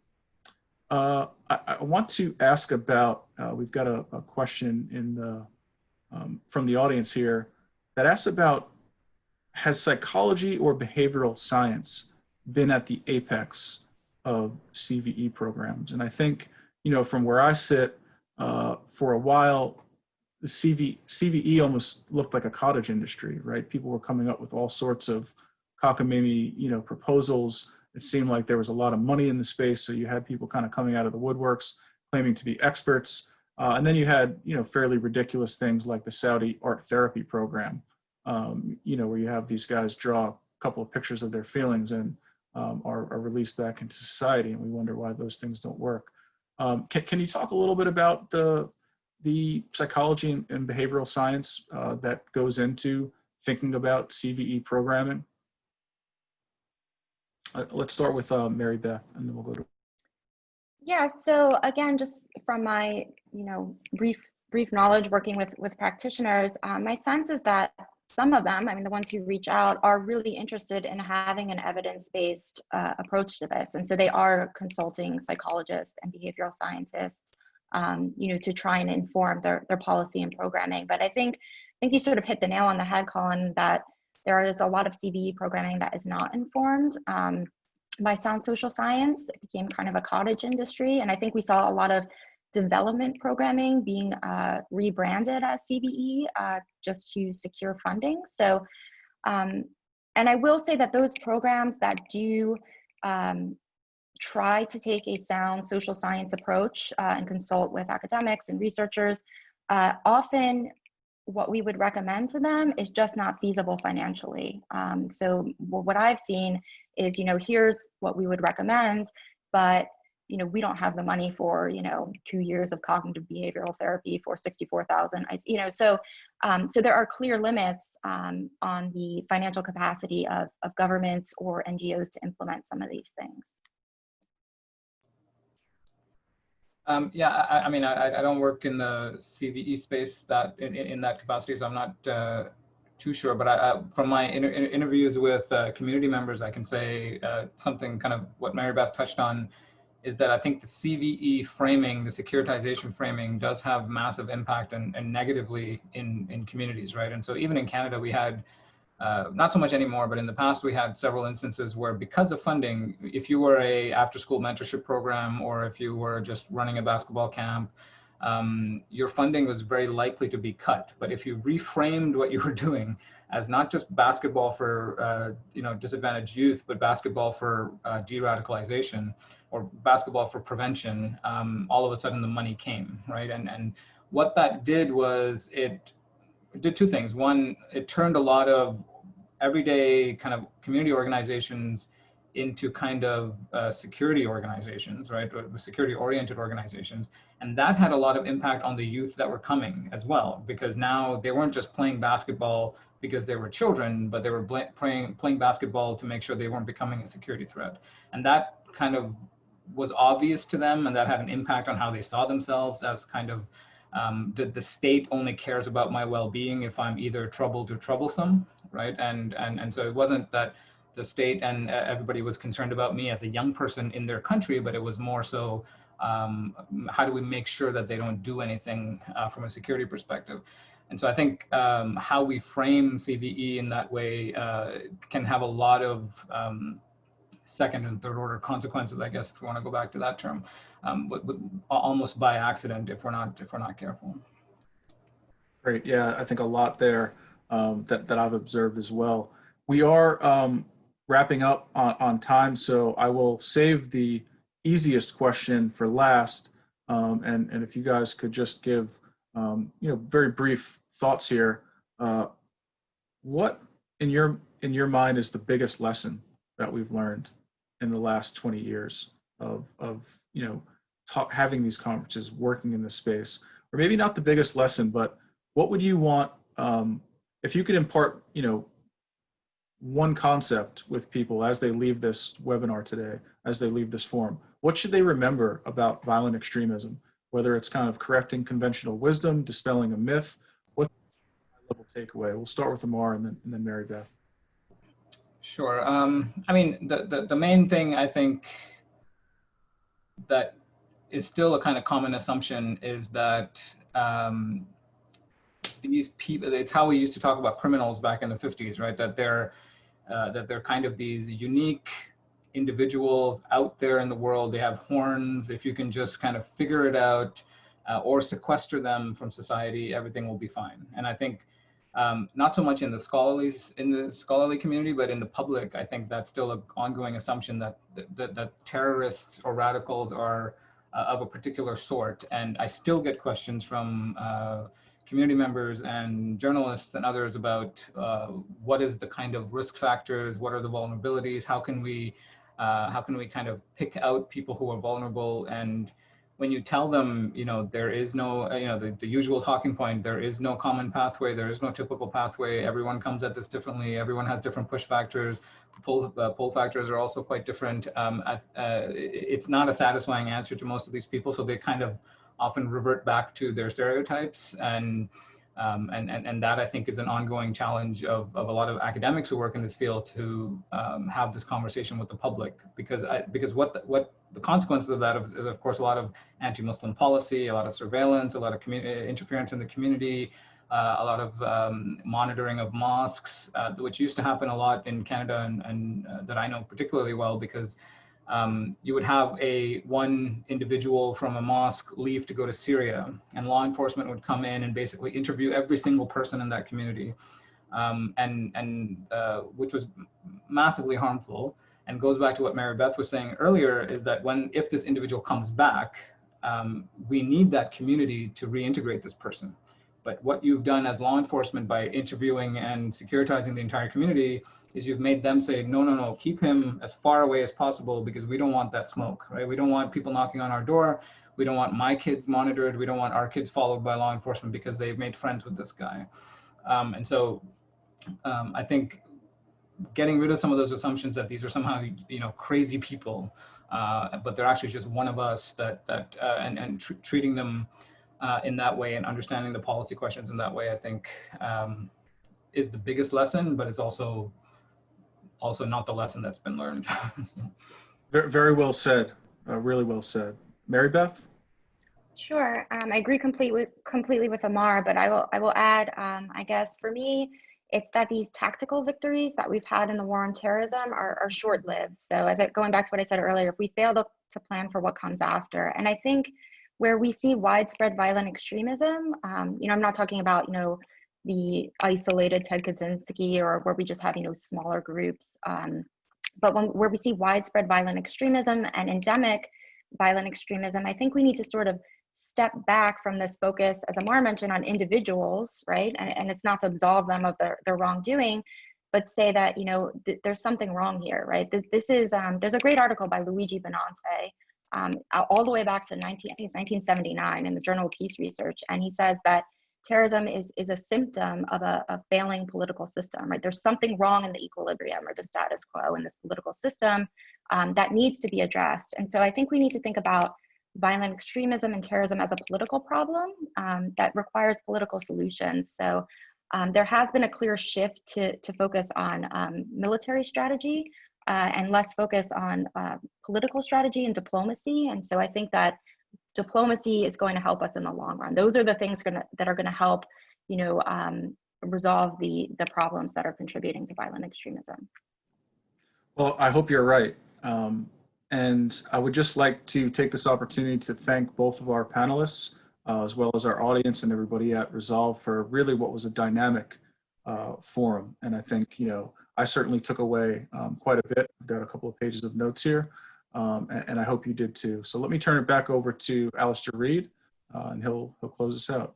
Uh, I, I want to ask about, uh, we've got a, a question in the, um, from the audience here that asks about, has psychology or behavioral science been at the apex of CVE programs? And I think, you know, from where I sit, uh, for a while, the CV, CVE almost looked like a cottage industry, right? People were coming up with all sorts of cockamamie, you know, proposals it seemed like there was a lot of money in the space. So you had people kind of coming out of the woodworks claiming to be experts. Uh, and then you had, you know, fairly ridiculous things like the Saudi art therapy program, um, you know, where you have these guys draw a couple of pictures of their feelings and um, are, are, released back into society. And we wonder why those things don't work. Um, can, can you talk a little bit about the, the psychology and, behavioral science uh, that goes into thinking about CVE programming? Uh, let's start with uh, Mary Beth, and then we'll go to. Yeah. So again, just from my you know brief brief knowledge working with with practitioners, um, my sense is that some of them, I mean, the ones who reach out, are really interested in having an evidence based uh, approach to this, and so they are consulting psychologists and behavioral scientists, um, you know, to try and inform their their policy and programming. But I think I think you sort of hit the nail on the head, Colin, that there is a lot of CVE programming that is not informed um, by sound social science. It became kind of a cottage industry. And I think we saw a lot of development programming being uh, rebranded as CVE uh, just to secure funding. So, um, and I will say that those programs that do um, try to take a sound social science approach uh, and consult with academics and researchers uh, often what we would recommend to them is just not feasible financially. Um, so what I've seen is, you know, here's what we would recommend, but you know, we don't have the money for, you know, two years of cognitive behavioral therapy for 64,000, you know, so, um, so there are clear limits um, on the financial capacity of, of governments or NGOs to implement some of these things. Um, yeah, I, I mean, I, I, don't work in the CVE space that in, in that capacity, so I'm not uh, too sure. But I, I, from my inter interviews with uh, community members, I can say uh, something kind of what Mary Beth touched on is that I think the CVE framing, the securitization framing, does have massive impact and, and negatively in in communities, right? And so even in Canada, we had uh, not so much anymore, but in the past we had several instances where because of funding, if you were a after school mentorship program or if you were just running a basketball camp, um, your funding was very likely to be cut. But if you reframed what you were doing as not just basketball for uh, you know disadvantaged youth, but basketball for uh, de-radicalization or basketball for prevention, um, all of a sudden the money came, right? And and what that did was it did two things. One, it turned a lot of everyday kind of community organizations into kind of uh, security organizations, right? Security oriented organizations. And that had a lot of impact on the youth that were coming as well, because now they weren't just playing basketball because they were children, but they were playing, playing basketball to make sure they weren't becoming a security threat. And that kind of was obvious to them and that had an impact on how they saw themselves as kind of um, the, the state only cares about my well-being if I'm either troubled or troublesome, right? And, and, and so it wasn't that the state and everybody was concerned about me as a young person in their country, but it was more so um, how do we make sure that they don't do anything uh, from a security perspective? And so I think um, how we frame CVE in that way uh, can have a lot of um, second and third order consequences, I guess, if we want to go back to that term, um, but, but almost by accident if we're not if we're not careful. Great. Yeah, I think a lot there um, that that I've observed as well. We are um, wrapping up on, on time, so I will save the easiest question for last. Um, and and if you guys could just give um, you know very brief thoughts here. Uh, what in your in your mind is the biggest lesson that we've learned in the last 20 years of, of you know, talk, having these conferences, working in this space, or maybe not the biggest lesson, but what would you want, um, if you could impart, you know, one concept with people as they leave this webinar today, as they leave this forum, what should they remember about violent extremism? Whether it's kind of correcting conventional wisdom, dispelling a myth, what level takeaway? We'll start with Amar and then, and then Mary Beth. Sure. Um, I mean, the, the, the main thing I think that is still a kind of common assumption is that um, these people, it's how we used to talk about criminals back in the 50s, right? That they're, uh, that they're kind of these unique individuals out there in the world. They have horns. If you can just kind of figure it out uh, or sequester them from society, everything will be fine. And I think um, not so much in the scholarly in the scholarly community, but in the public, I think that's still an ongoing assumption that that, that terrorists or radicals are uh, of a particular sort. And I still get questions from uh, community members and journalists and others about uh, what is the kind of risk factors, what are the vulnerabilities, how can we uh, how can we kind of pick out people who are vulnerable and when you tell them, you know, there is no, uh, you know, the, the usual talking point, there is no common pathway, there is no typical pathway, everyone comes at this differently, everyone has different push factors, pull, uh, pull factors are also quite different. Um, uh, it's not a satisfying answer to most of these people, so they kind of often revert back to their stereotypes and um, and, and, and that I think is an ongoing challenge of, of a lot of academics who work in this field to um, have this conversation with the public. Because I, because what the, what the consequences of that is, is of course a lot of anti-Muslim policy, a lot of surveillance, a lot of interference in the community, uh, a lot of um, monitoring of mosques, uh, which used to happen a lot in Canada and, and uh, that I know particularly well because um, you would have a one individual from a mosque leave to go to Syria and law enforcement would come in and basically interview every single person in that community um, and, and uh, which was massively harmful and goes back to what Mary Beth was saying earlier is that when if this individual comes back, um, we need that community to reintegrate this person. But what you've done as law enforcement by interviewing and securitizing the entire community is you've made them say, no, no, no, keep him as far away as possible because we don't want that smoke, right? We don't want people knocking on our door. We don't want my kids monitored. We don't want our kids followed by law enforcement because they've made friends with this guy. Um, and so um, I think getting rid of some of those assumptions that these are somehow, you know, crazy people, uh, but they're actually just one of us that, that uh, and, and tr treating them uh, in that way and understanding the policy questions in that way, I think um, is the biggest lesson, but it's also also not the lesson that's been learned. so. very, very well said. Uh, really well said. Mary Beth? Sure. Um, I agree completely with, completely with Amar, but I will I will add, um, I guess for me, it's that these tactical victories that we've had in the war on terrorism are, are short-lived. So as I, going back to what I said earlier, if we fail to, to plan for what comes after, and I think where we see widespread violent extremism, um, you know, I'm not talking about, you know, the isolated Ted Kaczynski or where we just have, you know, smaller groups. Um, but when, where we see widespread violent extremism and endemic violent extremism, I think we need to sort of step back from this focus, as Amar mentioned, on individuals, right? And, and it's not to absolve them of their, their wrongdoing, but say that, you know, th there's something wrong here, right? Th this is, um, there's a great article by Luigi Bonanate um, all the way back to 19, I think it's 1979 in the Journal of Peace Research. And he says that terrorism is, is a symptom of a, a, failing political system, right? There's something wrong in the equilibrium or the status quo in this political system um, that needs to be addressed. And so I think we need to think about violent extremism and terrorism as a political problem um, that requires political solutions. So um, there has been a clear shift to, to focus on um, military strategy uh, and less focus on uh, political strategy and diplomacy. And so I think that diplomacy is going to help us in the long run. Those are the things gonna, that are going to help, you know, um, resolve the the problems that are contributing to violent extremism. Well, I hope you're right. Um, and I would just like to take this opportunity to thank both of our panelists, uh, as well as our audience and everybody at Resolve for really what was a dynamic uh, forum. And I think, you know, I certainly took away um, quite a bit. I've got a couple of pages of notes here, um, and, and, I hope you did too. So let me turn it back over to Alastair Reed, uh, and he'll, he'll close us out.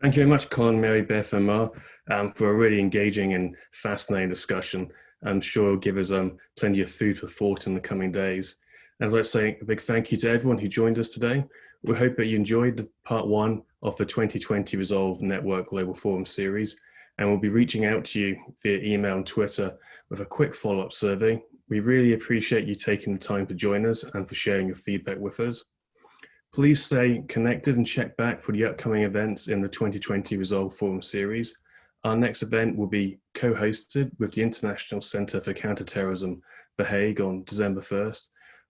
Thank you very much, Colin, Mary Beth, and Mar, um, for a really engaging and fascinating discussion. I'm sure it'll give us um, plenty of food for thought in the coming days. And let's say a big thank you to everyone who joined us today. We hope that you enjoyed the part one of the 2020 Resolve Network Global Forum series, and we'll be reaching out to you via email and Twitter with a quick follow-up survey. We really appreciate you taking the time to join us and for sharing your feedback with us. Please stay connected and check back for the upcoming events in the 2020 Resolve Forum series. Our next event will be co-hosted with the International Center for Counterterrorism, The Hague on December 1st,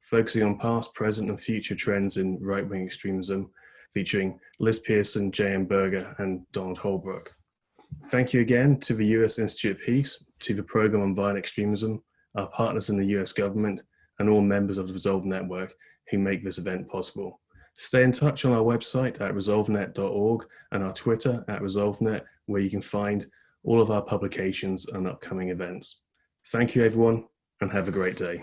focusing on past, present and future trends in right-wing extremism, featuring Liz Pearson, J.M. Berger and Donald Holbrook. Thank you again to the US Institute of Peace, to the Program on Violent Extremism, our partners in the US government, and all members of the Resolve Network who make this event possible. Stay in touch on our website at resolvenet.org and our Twitter at resolvenet, where you can find all of our publications and upcoming events. Thank you, everyone, and have a great day.